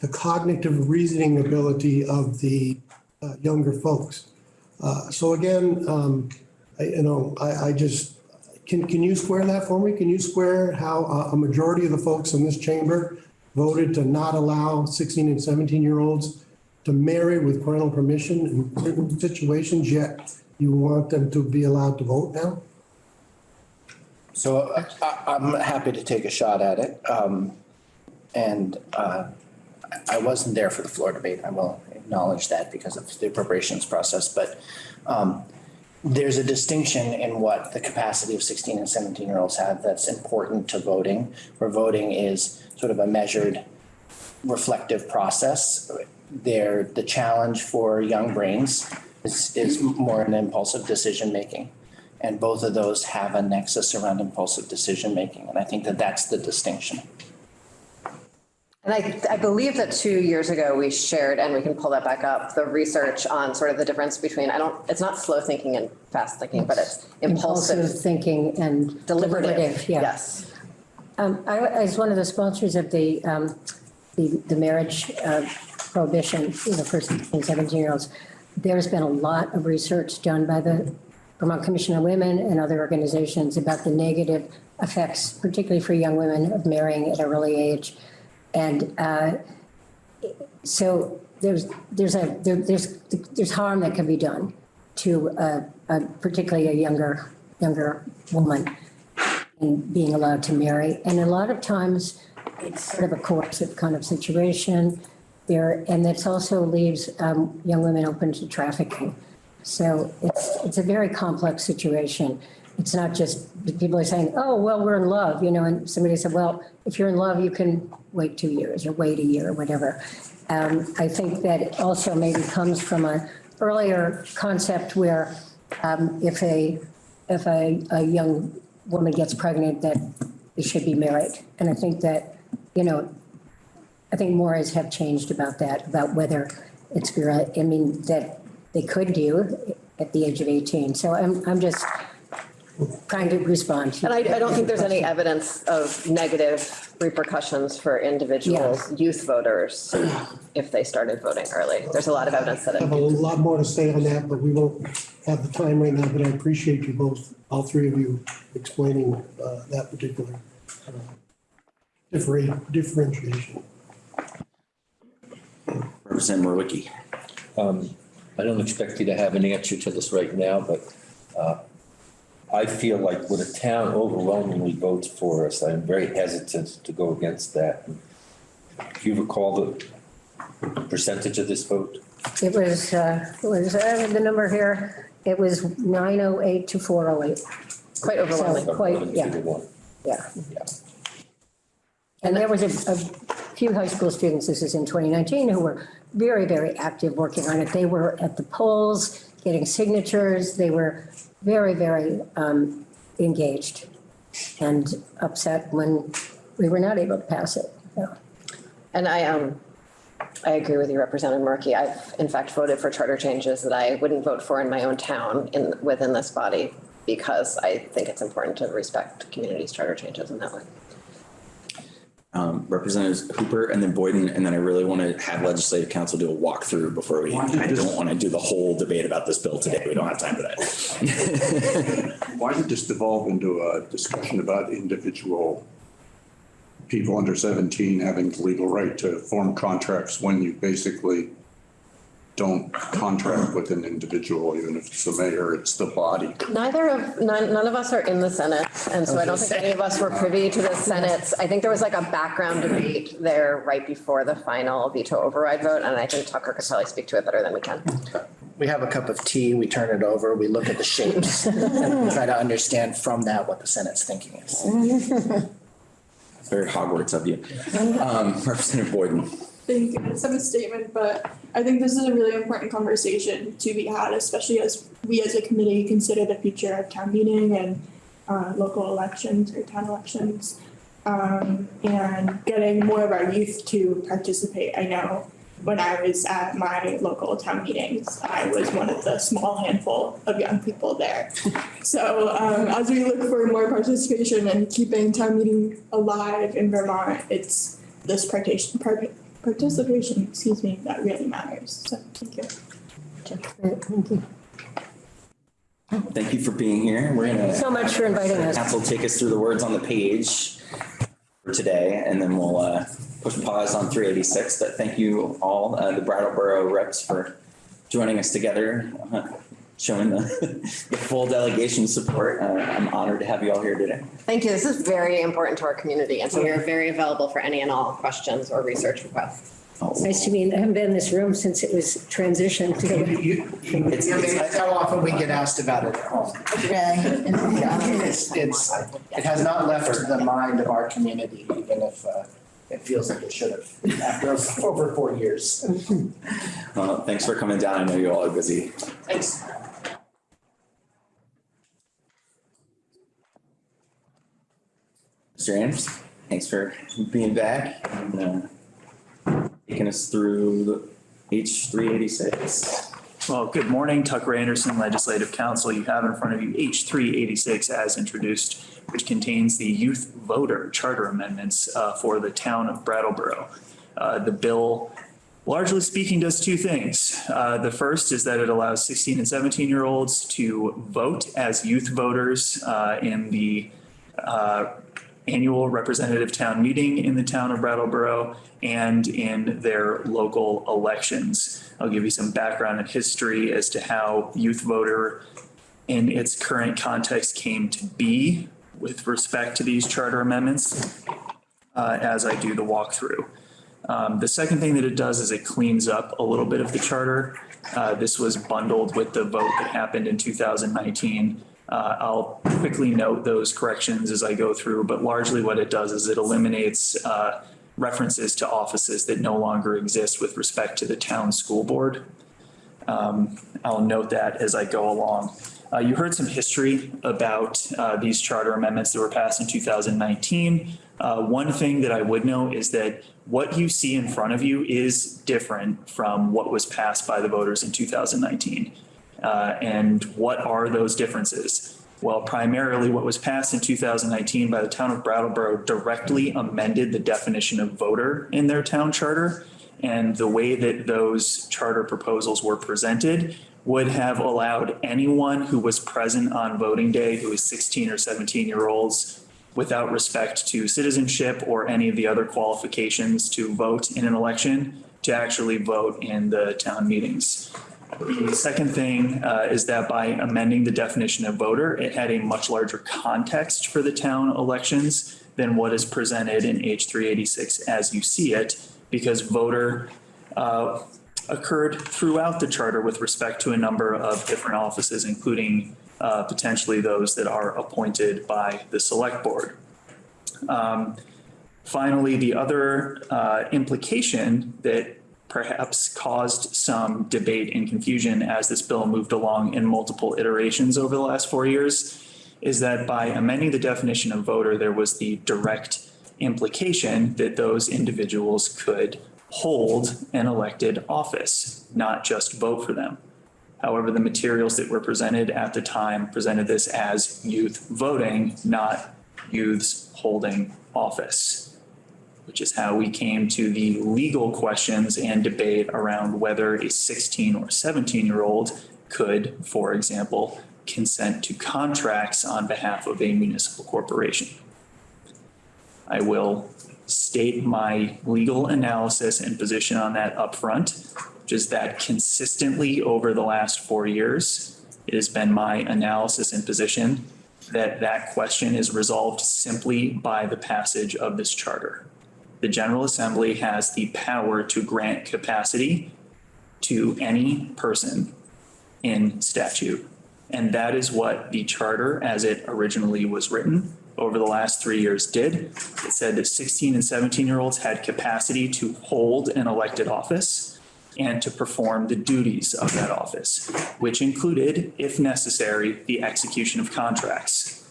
the cognitive reasoning ability of the uh, younger folks. Uh, So again, um, I, you know, I, I just, can, can you square that for me? Can you square how a, a majority of the folks in this chamber voted to not allow 16 and 17-year-olds to marry with parental permission in certain situations, yet you want them to be allowed to vote now? So uh, I, I'm happy to take a shot at it. Um, and, uh, I- I wasn't there for the floor debate. I will acknowledge that because of the appropriations process, but, um, there's a distinction in what the capacity of 16 and 17 year olds have that's important to voting, where voting is sort of a measured reflective process. There, the challenge for young brains is, is more an impulsive decision making. And both of those have a nexus around impulsive decision making. And I think that that's the distinction. And I, I believe that two years ago, we shared, and we can pull that back up, the research on sort of the difference between, I don't, it's not slow thinking and fast thinking, but it's impulsive. Impulsive thinking and Deliberative, deliberative, yeah. yes. Um, I, I was one of the sponsors of the, um, the, the marriage uh, prohibition, you know, for 16, 17 year olds. There's been a lot of research done by the Vermont Commission on Women and other organizations about the negative effects, particularly for young women, of marrying at an early age. And uh, so there's, there's a, there, there's, there's harm that can be done to uh, particularly a younger, younger woman in being allowed to marry. And a lot of times, it's sort of a coercive kind of situation there, and it also leaves um, young women open to trafficking. So it's, it's a very complex situation. It's not just, people are saying, oh, well, we're in love, you know, and somebody said, well, if you're in love, you can wait two years or wait a year or whatever. Um, I think that also maybe comes from an earlier concept where um, if a, if a, a young woman gets pregnant, that they should be married. And I think that, you know, I think mores have changed about that, about whether it's, I mean, that they could do at the age of 18. So I'm, I'm just trying to respond. And I, I don't think there's any evidence of negative repercussions for individuals, youth voters, if they started voting early. There's a lot of evidence that I have a it, lot more to say on that, but we won't have the time right now, but I appreciate you both, all three of you explaining uh, that particular uh, differenti- differentiation. Representative Mrowicki. Um, I don't expect you to have an answer to this right now, but, uh, I feel like when a town overwhelmingly votes for us, I'm very hesitant to go against that. Do you recall the percentage of this vote? It was, uh, it was, I have the number here, it was 908 to 408. quite overwhelming. So quite, Eleven to yeah, yeah. And there was a, a few high school students, this is in 2019, who were very, very active working on it. They were at the polls, getting signatures, they were very, very um, engaged and upset when we were not able to pass it. And I, um, I agree with you, Representative Murphy. I've in fact voted for charter changes that I wouldn't vote for in my own town in, within this body because I think it's important to respect communities' charter changes in that way. Um, Representatives Hooper and then Boyden, and then I really want to have legislative council do a walkthrough before we, I don't want to do the whole debate about this bill today. We don't have time for that. *laughs* Why did this devolve into a discussion about individual people under 17 having the legal right to form contracts when you basically don't contract with an individual, even if it's the mayor, it's the body? Neither of, none, none of us are in the Senate, and so I don't think any of us were privy to the Senate's. I think there was like a background debate there right before the final veto override vote, and I think Tucker could probably speak to it better than we can. We have a cup of tea, we turn it over, we look at the shapes *laughs* and we try to understand from that what the Senate's thinking is. Very Hogwarts of you. Um, Representative Boyden. Thank you. I just have a statement, but I think this is a really important conversation to be had, especially as we as a committee consider the future of town meeting and uh, local elections or town elections. um, and getting more of our youth to participate. I know when I was at my local town meetings, I was one of the small handful of young people there. *laughs* So um, as we look for more participation and keeping town meeting alive in Vermont, it's this participation, part- participation, excuse me, that really matters. So thank you. Thank you. Thank you for being here. We're gonna. So much for inviting us. Council take us through the words on the page for today, and then we'll uh, push pause on three eighty-six. But thank you all, uh, the Brattleboro reps for joining us together, uh, showing the, *laughs* the full delegation support. Uh, I'm honored to have you all here today. Thank you. This is very important to our community. And so we are very available for any and all questions or research requests. It's nice to be, I haven't been in this room since it was transitioned to. It's, it's how often we get asked about it at home. Really? It's, it's, it has not left the mind of our community, even if, uh, it feels like it should have, after over four years. Well, thanks for coming down. I know you all are busy. Thanks. Mr. Anderson, thanks for being back and uh, taking us through the H three eighty-six. Well, good morning, Tucker Anderson, Legislative Council. You have in front of you H three eighty-six as introduced, which contains the youth voter charter amendments uh, for the town of Brattleboro. Uh, The bill, largely speaking, does two things. Uh, The first is that it allows sixteen and seventeen-year-olds to vote as youth voters uh, in the uh, annual representative town meeting in the town of Brattleboro and in their local elections. I'll give you some background and history as to how youth voter in its current context came to be with respect to these charter amendments uh, as I do the walkthrough. Um, The second thing that it does is it cleans up a little bit of the charter. Uh, This was bundled with the vote that happened in 2019 uh, I'll quickly note those corrections as I go through, but largely what it does is it eliminates uh, references to offices that no longer exist with respect to the town school board. Um, I'll note that as I go along. Uh, You heard some history about uh, these charter amendments that were passed in 2019. Uh, One thing that I would note is that what you see in front of you is different from what was passed by the voters in 2019. Uh, And what are those differences? Well, primarily what was passed in 2019 by the town of Brattleboro directly amended the definition of voter in their town charter. And the way that those charter proposals were presented would have allowed anyone who was present on voting day, who was 16 or 17 year olds, without respect to citizenship or any of the other qualifications to vote in an election, to actually vote in the town meetings. The second thing uh, is that by amending the definition of voter, it had a much larger context for the town elections than what is presented in H three eighty-six as you see it, because voter uh, occurred throughout the charter with respect to a number of different offices, including uh, potentially those that are appointed by the select board. Um, Finally, the other uh, implication that perhaps caused some debate and confusion as this bill moved along in multiple iterations over the last four years is that by amending the definition of voter, there was the direct implication that those individuals could hold an elected office, not just vote for them. However, the materials that were presented at the time presented this as youth voting, not youths holding office which is how we came to the legal questions and debate around whether a 16 or 17 year old could, for example, consent to contracts on behalf of a municipal corporation. I will state my legal analysis and position on that upfront, which is that consistently over the last four years, it has been my analysis and position that that question is resolved simply by the passage of this charter the General Assembly has the power to grant capacity to any person in statute. And that is what the charter, as it originally was written over the last three years did. It said that 16 and 17 year olds had capacity to hold an elected office and to perform the duties of that office, which included, if necessary, the execution of contracts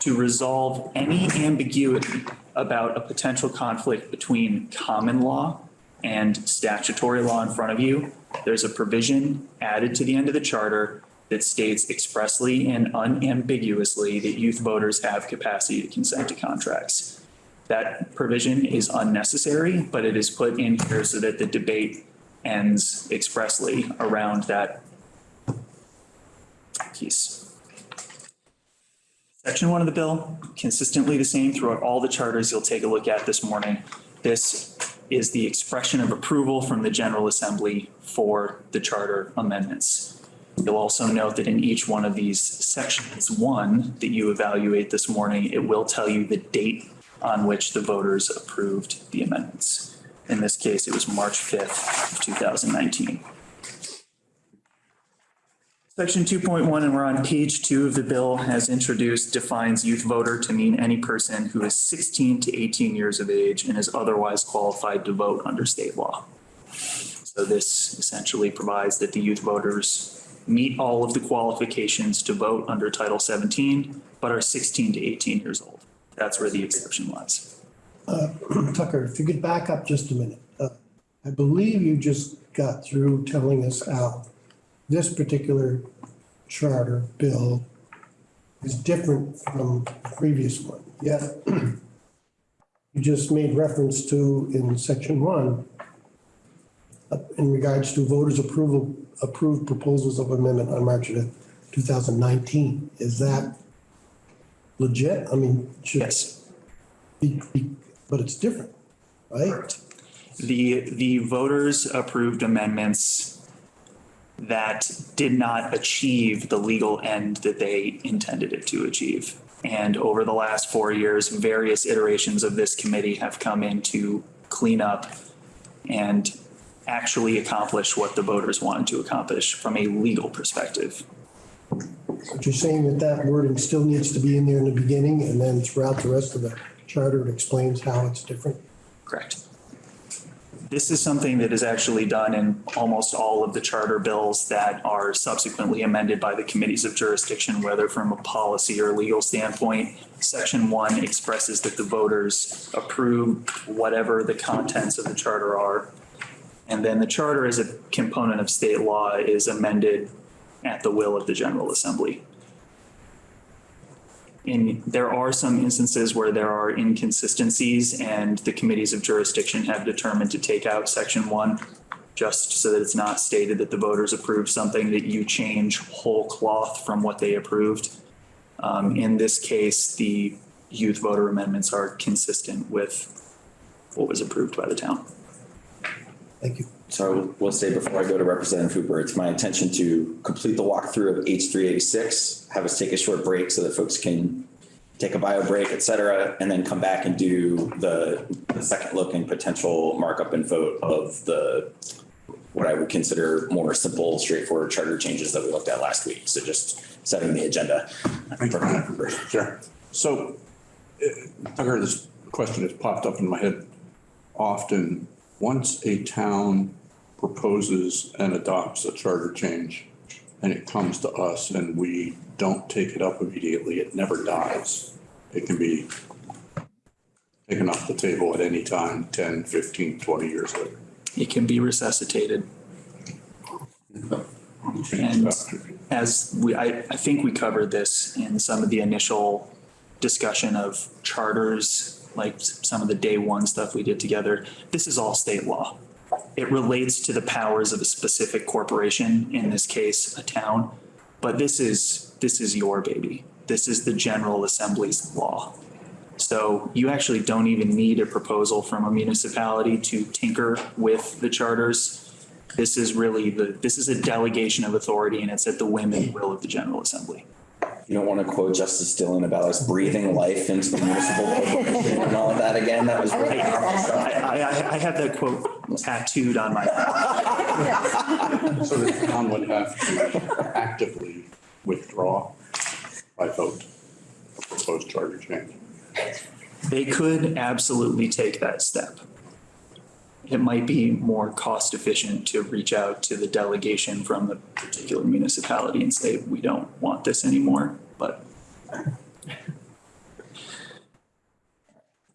to resolve any ambiguity about a potential conflict between common law and statutory law in front of you, there's a provision added to the end of the charter that states expressly and unambiguously that youth voters have capacity to consent to contracts. That provision is unnecessary, but it is put in here so that the debate ends expressly around that piece. Section one of the bill, consistently the same throughout all the charters you'll take a look at this morning. This is the expression of approval from the General Assembly for the charter amendments. You'll also note that in each one of these sections, one that you evaluate this morning, it will tell you the date on which the voters approved the amendments. In this case, it was March 5th of 2019. Section 2.1, and we're on page two of the bill, as introduced, defines youth voter to mean any person who is 16 to 18 years of age and is otherwise qualified to vote under state law. So this essentially provides that the youth voters meet all of the qualifications to vote under Title 17, but are 16 to 18 years old. That's where the exception lies. Uh, *clears throat* Tucker, if you could back up just a minute. Uh, I believe you just got through telling us how this particular charter bill is different from the previous one. Yeah. *clears throat* You just made reference to in section one, uh, in regards to voters approval, approved proposals of amendment on March of 2019. Is that legit? I mean, should. Yes. Be, be, but it's different, right? The, the voters approved amendments that did not achieve the legal end that they intended it to achieve. And over the last four years, various iterations of this committee have come in to clean up and actually accomplish what the voters wanted to accomplish from a legal perspective. But you're saying that that wording still needs to be in there in the beginning and then throughout the rest of the charter, it explains how it's different? Correct. This is something that is actually done in almost all of the charter bills that are subsequently amended by the committees of jurisdiction, whether from a policy or legal standpoint. Section one expresses that the voters approve whatever the contents of the charter are. And then the charter as a component of state law is amended at the will of the General Assembly. In, there are some instances where there are inconsistencies and the committees of jurisdiction have determined to take out section one just so that it's not stated that the voters approved something that you change whole cloth from what they approved. Um, in this case, the youth voter amendments are consistent with what was approved by the town. Thank you. So we'll say before I go to Representative Hooper, it's my intention to complete the walkthrough of H three eighty-six, have us take a short break so that folks can take a bio break, et cetera, and then come back and do the, the second look and potential markup and vote of the, what I would consider more simple, straightforward charter changes that we looked at last week. So just setting the agenda. Sure. So, uh, Tucker, this question has popped up in my head often. Once a town proposes and adopts a charter change and it comes to us and we don't take it up immediately, it never dies. It can be taken off the table at any time, 10, 15, 20 years later. It can be resuscitated. And as we, I, I think we covered this in some of the initial discussion of charters, like some of the day one stuff we did together. This is all state law. It relates to the powers of a specific corporation, in this case, a town. But this is, this is your baby. This is the General Assembly's law. So you actually don't even need a proposal from a municipality to tinker with the charters. This is really the, this is a delegation of authority and it's at the whim and will of the General Assembly. You don't want to quote Justice Dillon about us breathing life into the municipal *laughs* corporation and all of that again? That was really powerful I. I, I have that quote tattooed on my. *laughs* So the town would have to actively withdraw by vote a proposed charter change. They could absolutely take that step. It might be more cost efficient to reach out to the delegation from the particular municipality and say, we don't want this anymore, but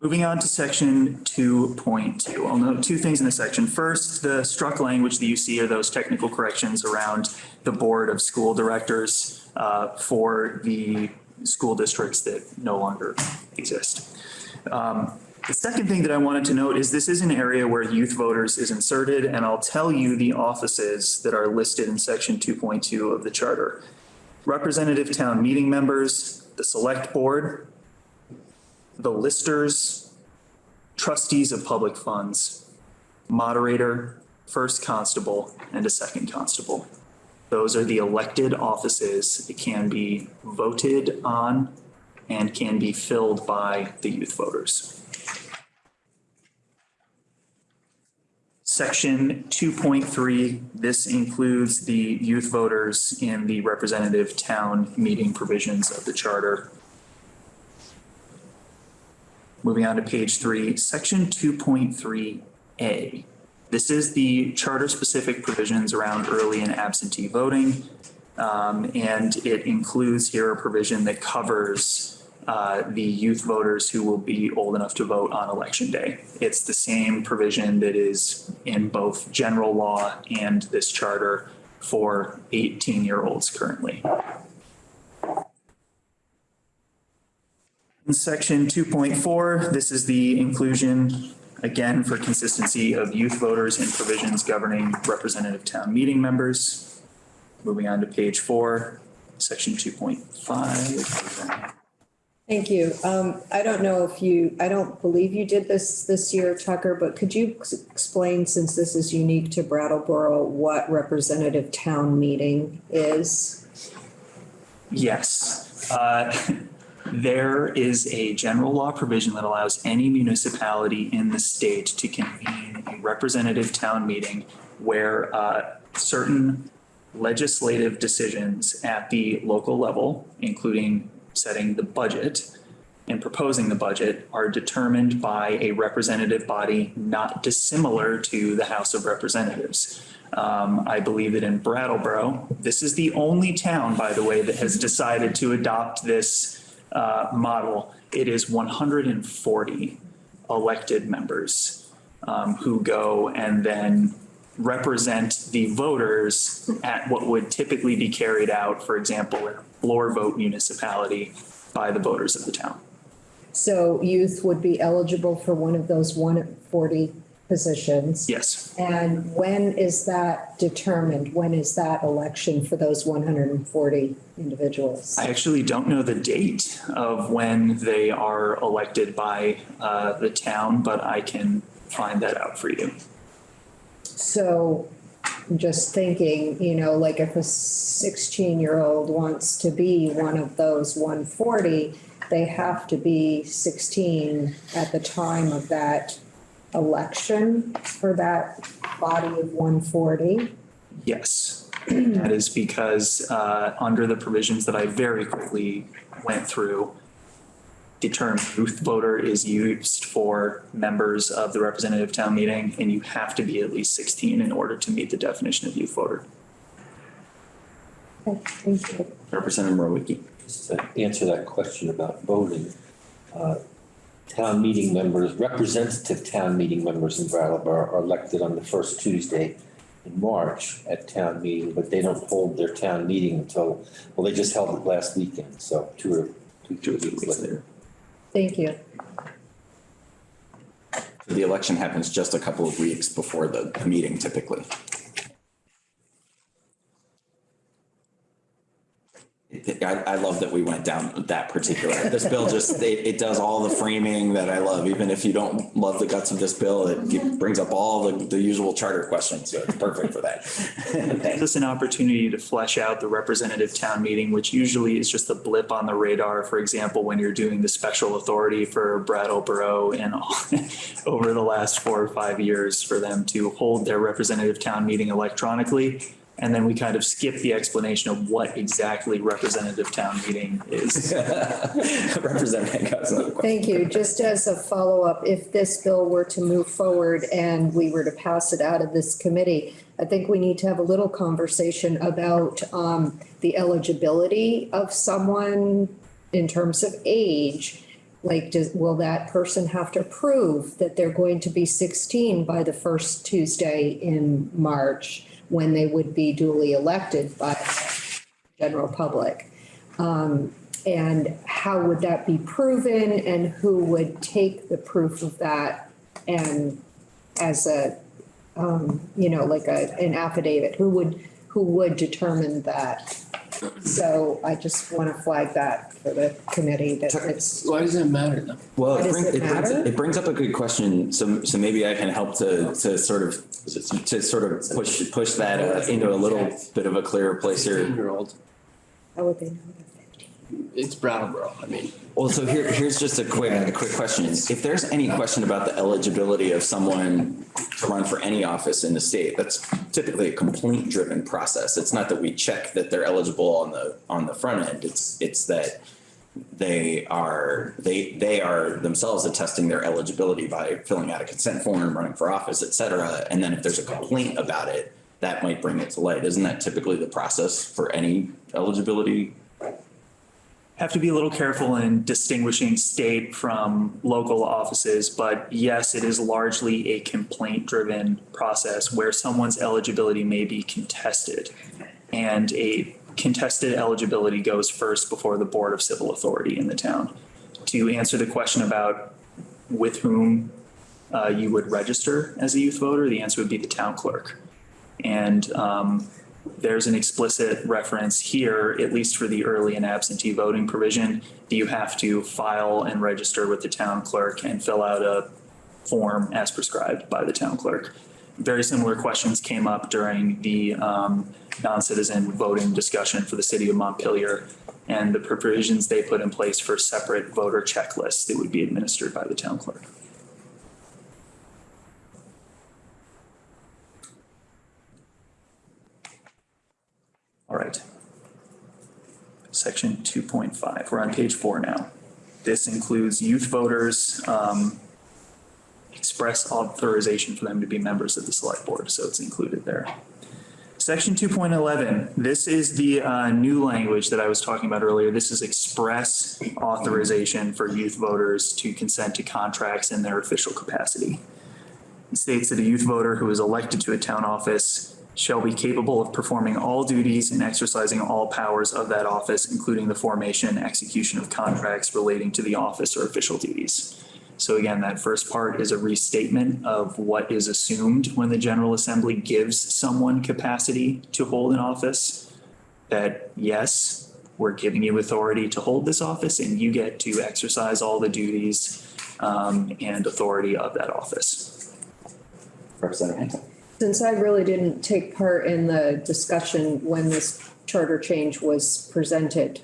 Moving on to section two point two, I'll note two things in this section. First, the struck language that you see are those technical corrections around the board of school directors uh, for the school districts that no longer exist. Um, The second thing that I wanted to note is this is an area where youth voters is inserted, and I'll tell you the offices that are listed in section two point two of the charter. Representative town meeting members, the select board, the listers, trustees of public funds, moderator, first constable, and a second constable. Those are the elected offices that can be voted on and can be filled by the youth voters. Section two point three, this includes the youth voters in the representative town meeting provisions of the charter. Moving on to page three, section two point three A. This is the charter-specific provisions around early and absentee voting. Um, and it includes here a provision that covers uh, the youth voters who will be old enough to vote on election day. It's the same provision that is in both general law and this charter for 18-year-olds currently. In section 2.4, this is the inclusion, again, for consistency of youth voters in provisions governing representative town meeting members. Moving on to page four, section 2.5. Thank you. Um, I don't know if you, I don't believe you did this this year, Tucker, but could you explain, since this is unique to Brattleboro, what representative town meeting is? Yes. Uh, *laughs* There is a general law provision that allows any municipality in the state to convene a representative town meeting where uh, certain legislative decisions at the local level, including setting the budget and proposing the budget, are determined by a representative body not dissimilar to the House of Representatives. Um, I believe that in Brattleboro, this is the only town, by the way, that has decided to adopt this uh, model. It is 140 elected members um, who go and then represent the voters at what would typically be carried out, for example, in a floor vote municipality by the voters of the town. So youth would be eligible for one of those one forty positions. Yes. And when is that determined? When is that election for those one hundred and forty individuals? I actually don't know the date of when they are elected by uh, the town, but I can find that out for you. So just thinking, you know, like if a sixteen-year-old wants to be one of those one forty, they have to be sixteen at the time of that election for that body of one forty. Yes, that is because uh, under the provisions that I very quickly went through, the term youth voter is used for members of the representative town meeting, and you have to be at least 16 in order to meet the definition of youth voter. Thank you. Representative Mrowicki. Just to answer that question about voting, uh, town meeting members, representative town meeting members in Brattleboro are elected on the first Tuesday in March at town meeting, but they don't hold their town meeting until, well, they just held it last weekend, so two or two, two weeks later. Thank you. The election happens just a couple of weeks before the meeting typically. I, I love that we went down that particular, this bill just, it, it does all the framing that I love. Even if you don't love the guts of this bill, it ge- brings up all the, the usual charter questions. So it's perfect for that. *laughs* gives us an opportunity to flesh out the representative town meeting, which usually is just a blip on the radar. For example, when you're doing the special authority for Brattleboro and all- *laughs* over the last four or five years for them to hold their representative town meeting electronically. And then we kind of skip the explanation of what exactly representative town meeting is. Representative Hancock's another question. Thank you. Just as a follow-up, if this bill were to move forward and we were to pass it out of this committee, I think we need to have a little conversation about um, the eligibility of someone in terms of age Like, does, will that person have to prove that they're going to be sixteen by the first Tuesday in March when they would be duly elected by the general public? Um, and how would that be proven and who would take the proof of that and as a, um, you know, like a, an affidavit, who would, who would determine that? So I just want to flag that for the committee that it's. Why does it matter though? Well, Why it does brings, it it brings, matter? it brings up a good question. So, so maybe I can help to, to sort of, to sort of push, push that uh, into a little bit of a clearer place here. Year-old. How would they know? It's Brattleboro, I mean. Well, so here, here's just a quick, a quick question. If there's any question about the eligibility of someone to run for any office in the state, that's typically a complaint driven process. It's not that we check that they're eligible on the, on the front end. It's, it's that they are, they, they are themselves attesting their eligibility by filling out a consent form, running for office, et cetera. And then if there's a complaint about it, that might bring it to light. Isn't that typically the process for any eligibility have to be a little careful in distinguishing state from local offices, but yes, it is largely a complaint-driven process where someone's eligibility may be contested. And a contested eligibility goes first before the Board of Civil Authority in the town. To answer the question about with whom uh, you would register as a youth voter, the answer would be the town clerk. And um, there's an explicit reference here, at least for the early and absentee voting provision, that you have to file and register with the town clerk and fill out a form as prescribed by the town clerk. Very similar questions came up during the um, non-citizen voting discussion for the city of Montpelier and the provisions they put in place for separate voter checklists that would be administered by the town clerk. All right. Section two point five, we're on page four now. This includes youth voters, um, express authorization for them to be members of the select board, so it's included there. Section two point eleven, this is the, uh, new language that I was talking about earlier. This is express authorization for youth voters to consent to contracts in their official capacity. It states that a youth voter who is elected to a town office shall be capable of performing all duties and exercising all powers of that office, including the formation and execution of contracts relating to the office or official duties. So again, that first part is a restatement of what is assumed when the General Assembly gives someone capacity to hold an office. That yes, we're giving you authority to hold this office and you get to exercise all the duties um, and authority of that office. Representative? Since I really didn't take part in the discussion when this charter change was presented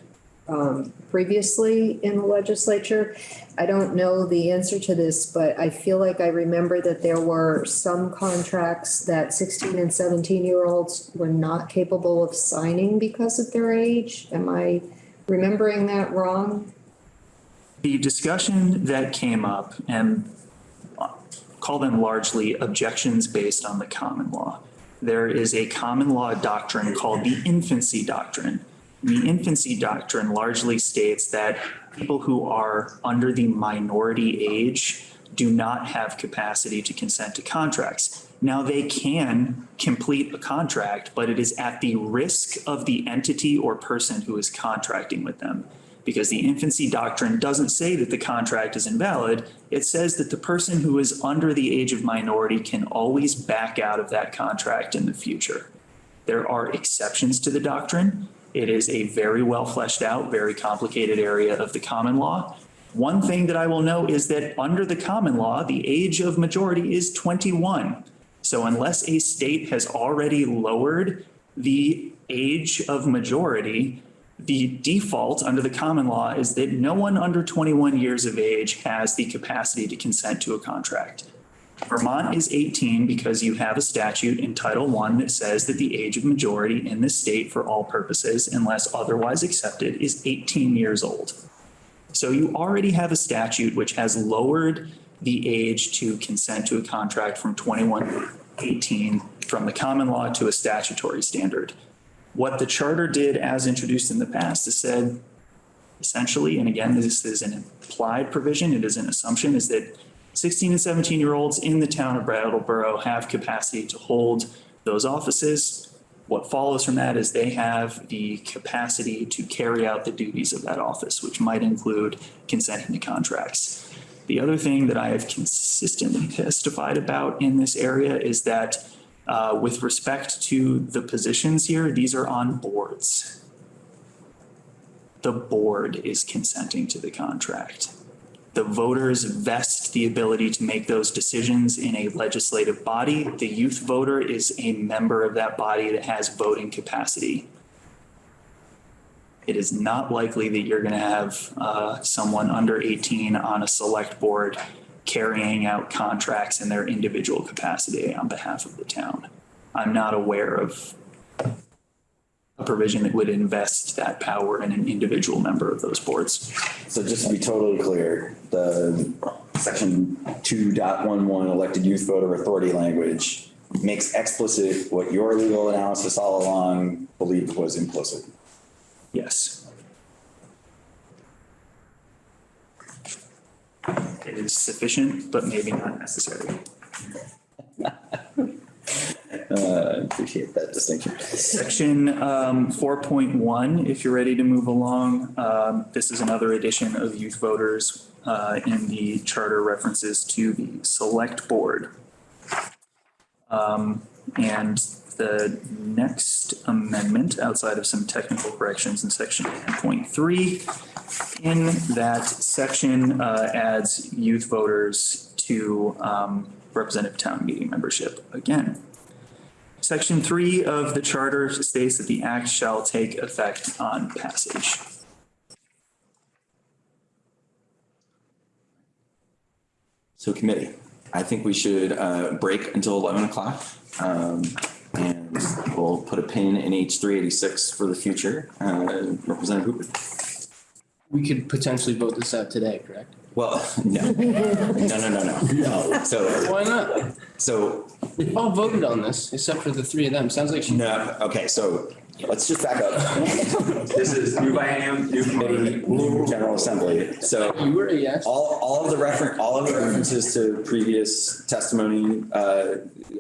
um, previously in the legislature, I don't know the answer to this, but I feel like I remember that there were some contracts that sixteen and seventeen-year-olds were not capable of signing because of their age. Am I remembering that wrong? The discussion that came up and call them largely objections based on the common law. There is a common law doctrine called the infancy doctrine. The infancy doctrine largely states that people who are under the minority age do not have capacity to consent to contracts. Now, they can complete a contract, but it is at the risk of the entity or person who is contracting with them because the infancy doctrine doesn't say that the contract is invalid. It says that the person who is under the age of minority can always back out of that contract in the future. There are exceptions to the doctrine. It is a very well fleshed out, very complicated area of the common law. One thing that I will note is that under the common law, the age of majority is 21. So unless a state has already lowered the age of majority, the default under the common law is that no one under 21 years of age has the capacity to consent to a contract. Vermont is 18 because you have a statute in Title I that says that the age of majority in this state for all purposes, unless otherwise accepted, is 18 years old. So you already have a statute which has lowered the age to consent to a contract from 21 to 18 from the common law to a statutory standard. What the charter did as introduced in the past is said, essentially, and again, this is an implied provision, it is an assumption, is that 16 and 17 year olds in the town of Brattleboro have capacity to hold those offices. What follows from that is they have the capacity to carry out the duties of that office, which might include consenting to contracts. The other thing that I have consistently *laughs* testified about in this area is that uh, with respect to the positions here, these are on boards. The board is consenting to the contract. The voters vest the ability to make those decisions in a legislative body. The youth voter is a member of that body that has voting capacity. It is not likely that you're going to have uh, someone under 18 on a select board carrying out contracts in their individual capacity on behalf of the town. I'm not aware of a provision that would invest that power in an individual member of those boards. So just to be totally clear, the section 2.11 elected youth voter authority language makes explicit what your legal analysis all along believed was implicit. Yes. It is sufficient, but maybe not necessary. *laughs* Uh, appreciate that distinction. Section um, 4.1, if you're ready to move along, um, this is another edition of youth voters uh, in the charter references to the select board. Um, And the next amendment, outside of some technical corrections in section 10.3, in that section uh, adds youth voters to um, representative town meeting membership again. Section three of the charter states that the act shall take effect on passage. So committee, I think we should uh, break until 11 o'clock. um, And we'll put a pin in H 386 for the future. Uh, Representative Hooper. We could potentially vote this out today, correct? Well, *laughs* no, no, no, no, no. No. So, Why not? so, We all voted on this, except for the three of them. Sounds like she. no, okay, so let's just back up. This is new biennium, new committee, new general assembly. So You were a yes. all, all of the refer, all of the references to previous testimony uh,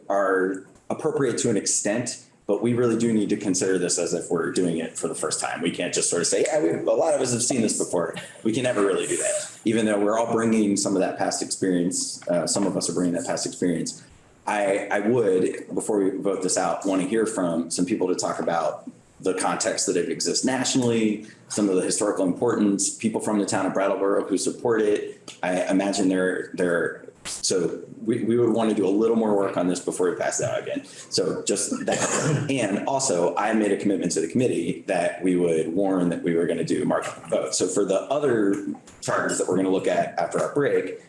are appropriate to an extent, but we really do need to consider this as if we're doing it for the first time. We can't just sort of say, yeah, we, a lot of us have seen this before. We can never really do that, even though we're all bringing some of that past experience. Uh, some of us are bringing that past experience. I, I would, before we vote this out, want to hear from some people to talk about the context that it exists nationally, some of the historical importance, people from the town of Brattleboro who support it. I imagine they're, they're, so we, we would want to do a little more work on this before we pass that out again. So just that. And also, I made a commitment to the committee that we would warn that we were going to do markup vote. So for the other charters that we're going to look at after our break,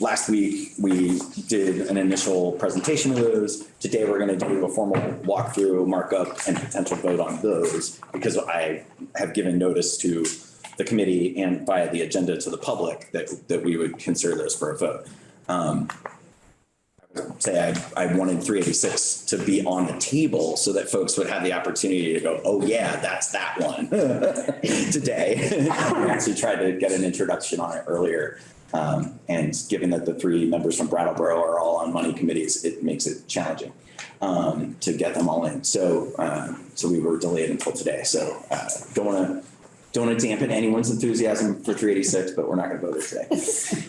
Last week, we did an initial presentation of those. Today, we're going to do a formal walkthrough, markup, and potential vote on those because I have given notice to the committee and via the agenda to the public that, that we would consider those for a vote. Um, Say I, I wanted 386 to be on the table so that folks would have the opportunity to go, oh yeah, that's that one *laughs* today. *laughs* We actually tried to get an introduction on it earlier. Um, and given that the three members from Brattleboro are all on money committees, it makes it challenging um, to get them all in. So, uh, so we were delayed until today. So, uh, don't want to don't want to dampen anyone's enthusiasm for 386, but we're not going to vote it today.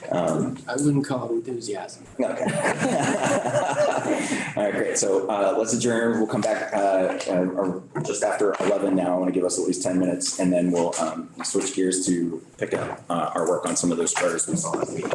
*laughs* Um, I wouldn't call it enthusiasm. Okay. *laughs* All right, great. So uh, let's adjourn. We'll come back uh, uh, just after 11 now. I want to give us at least 10 minutes and then we'll um, switch gears to pick up uh, our work on some of those charters we saw last week.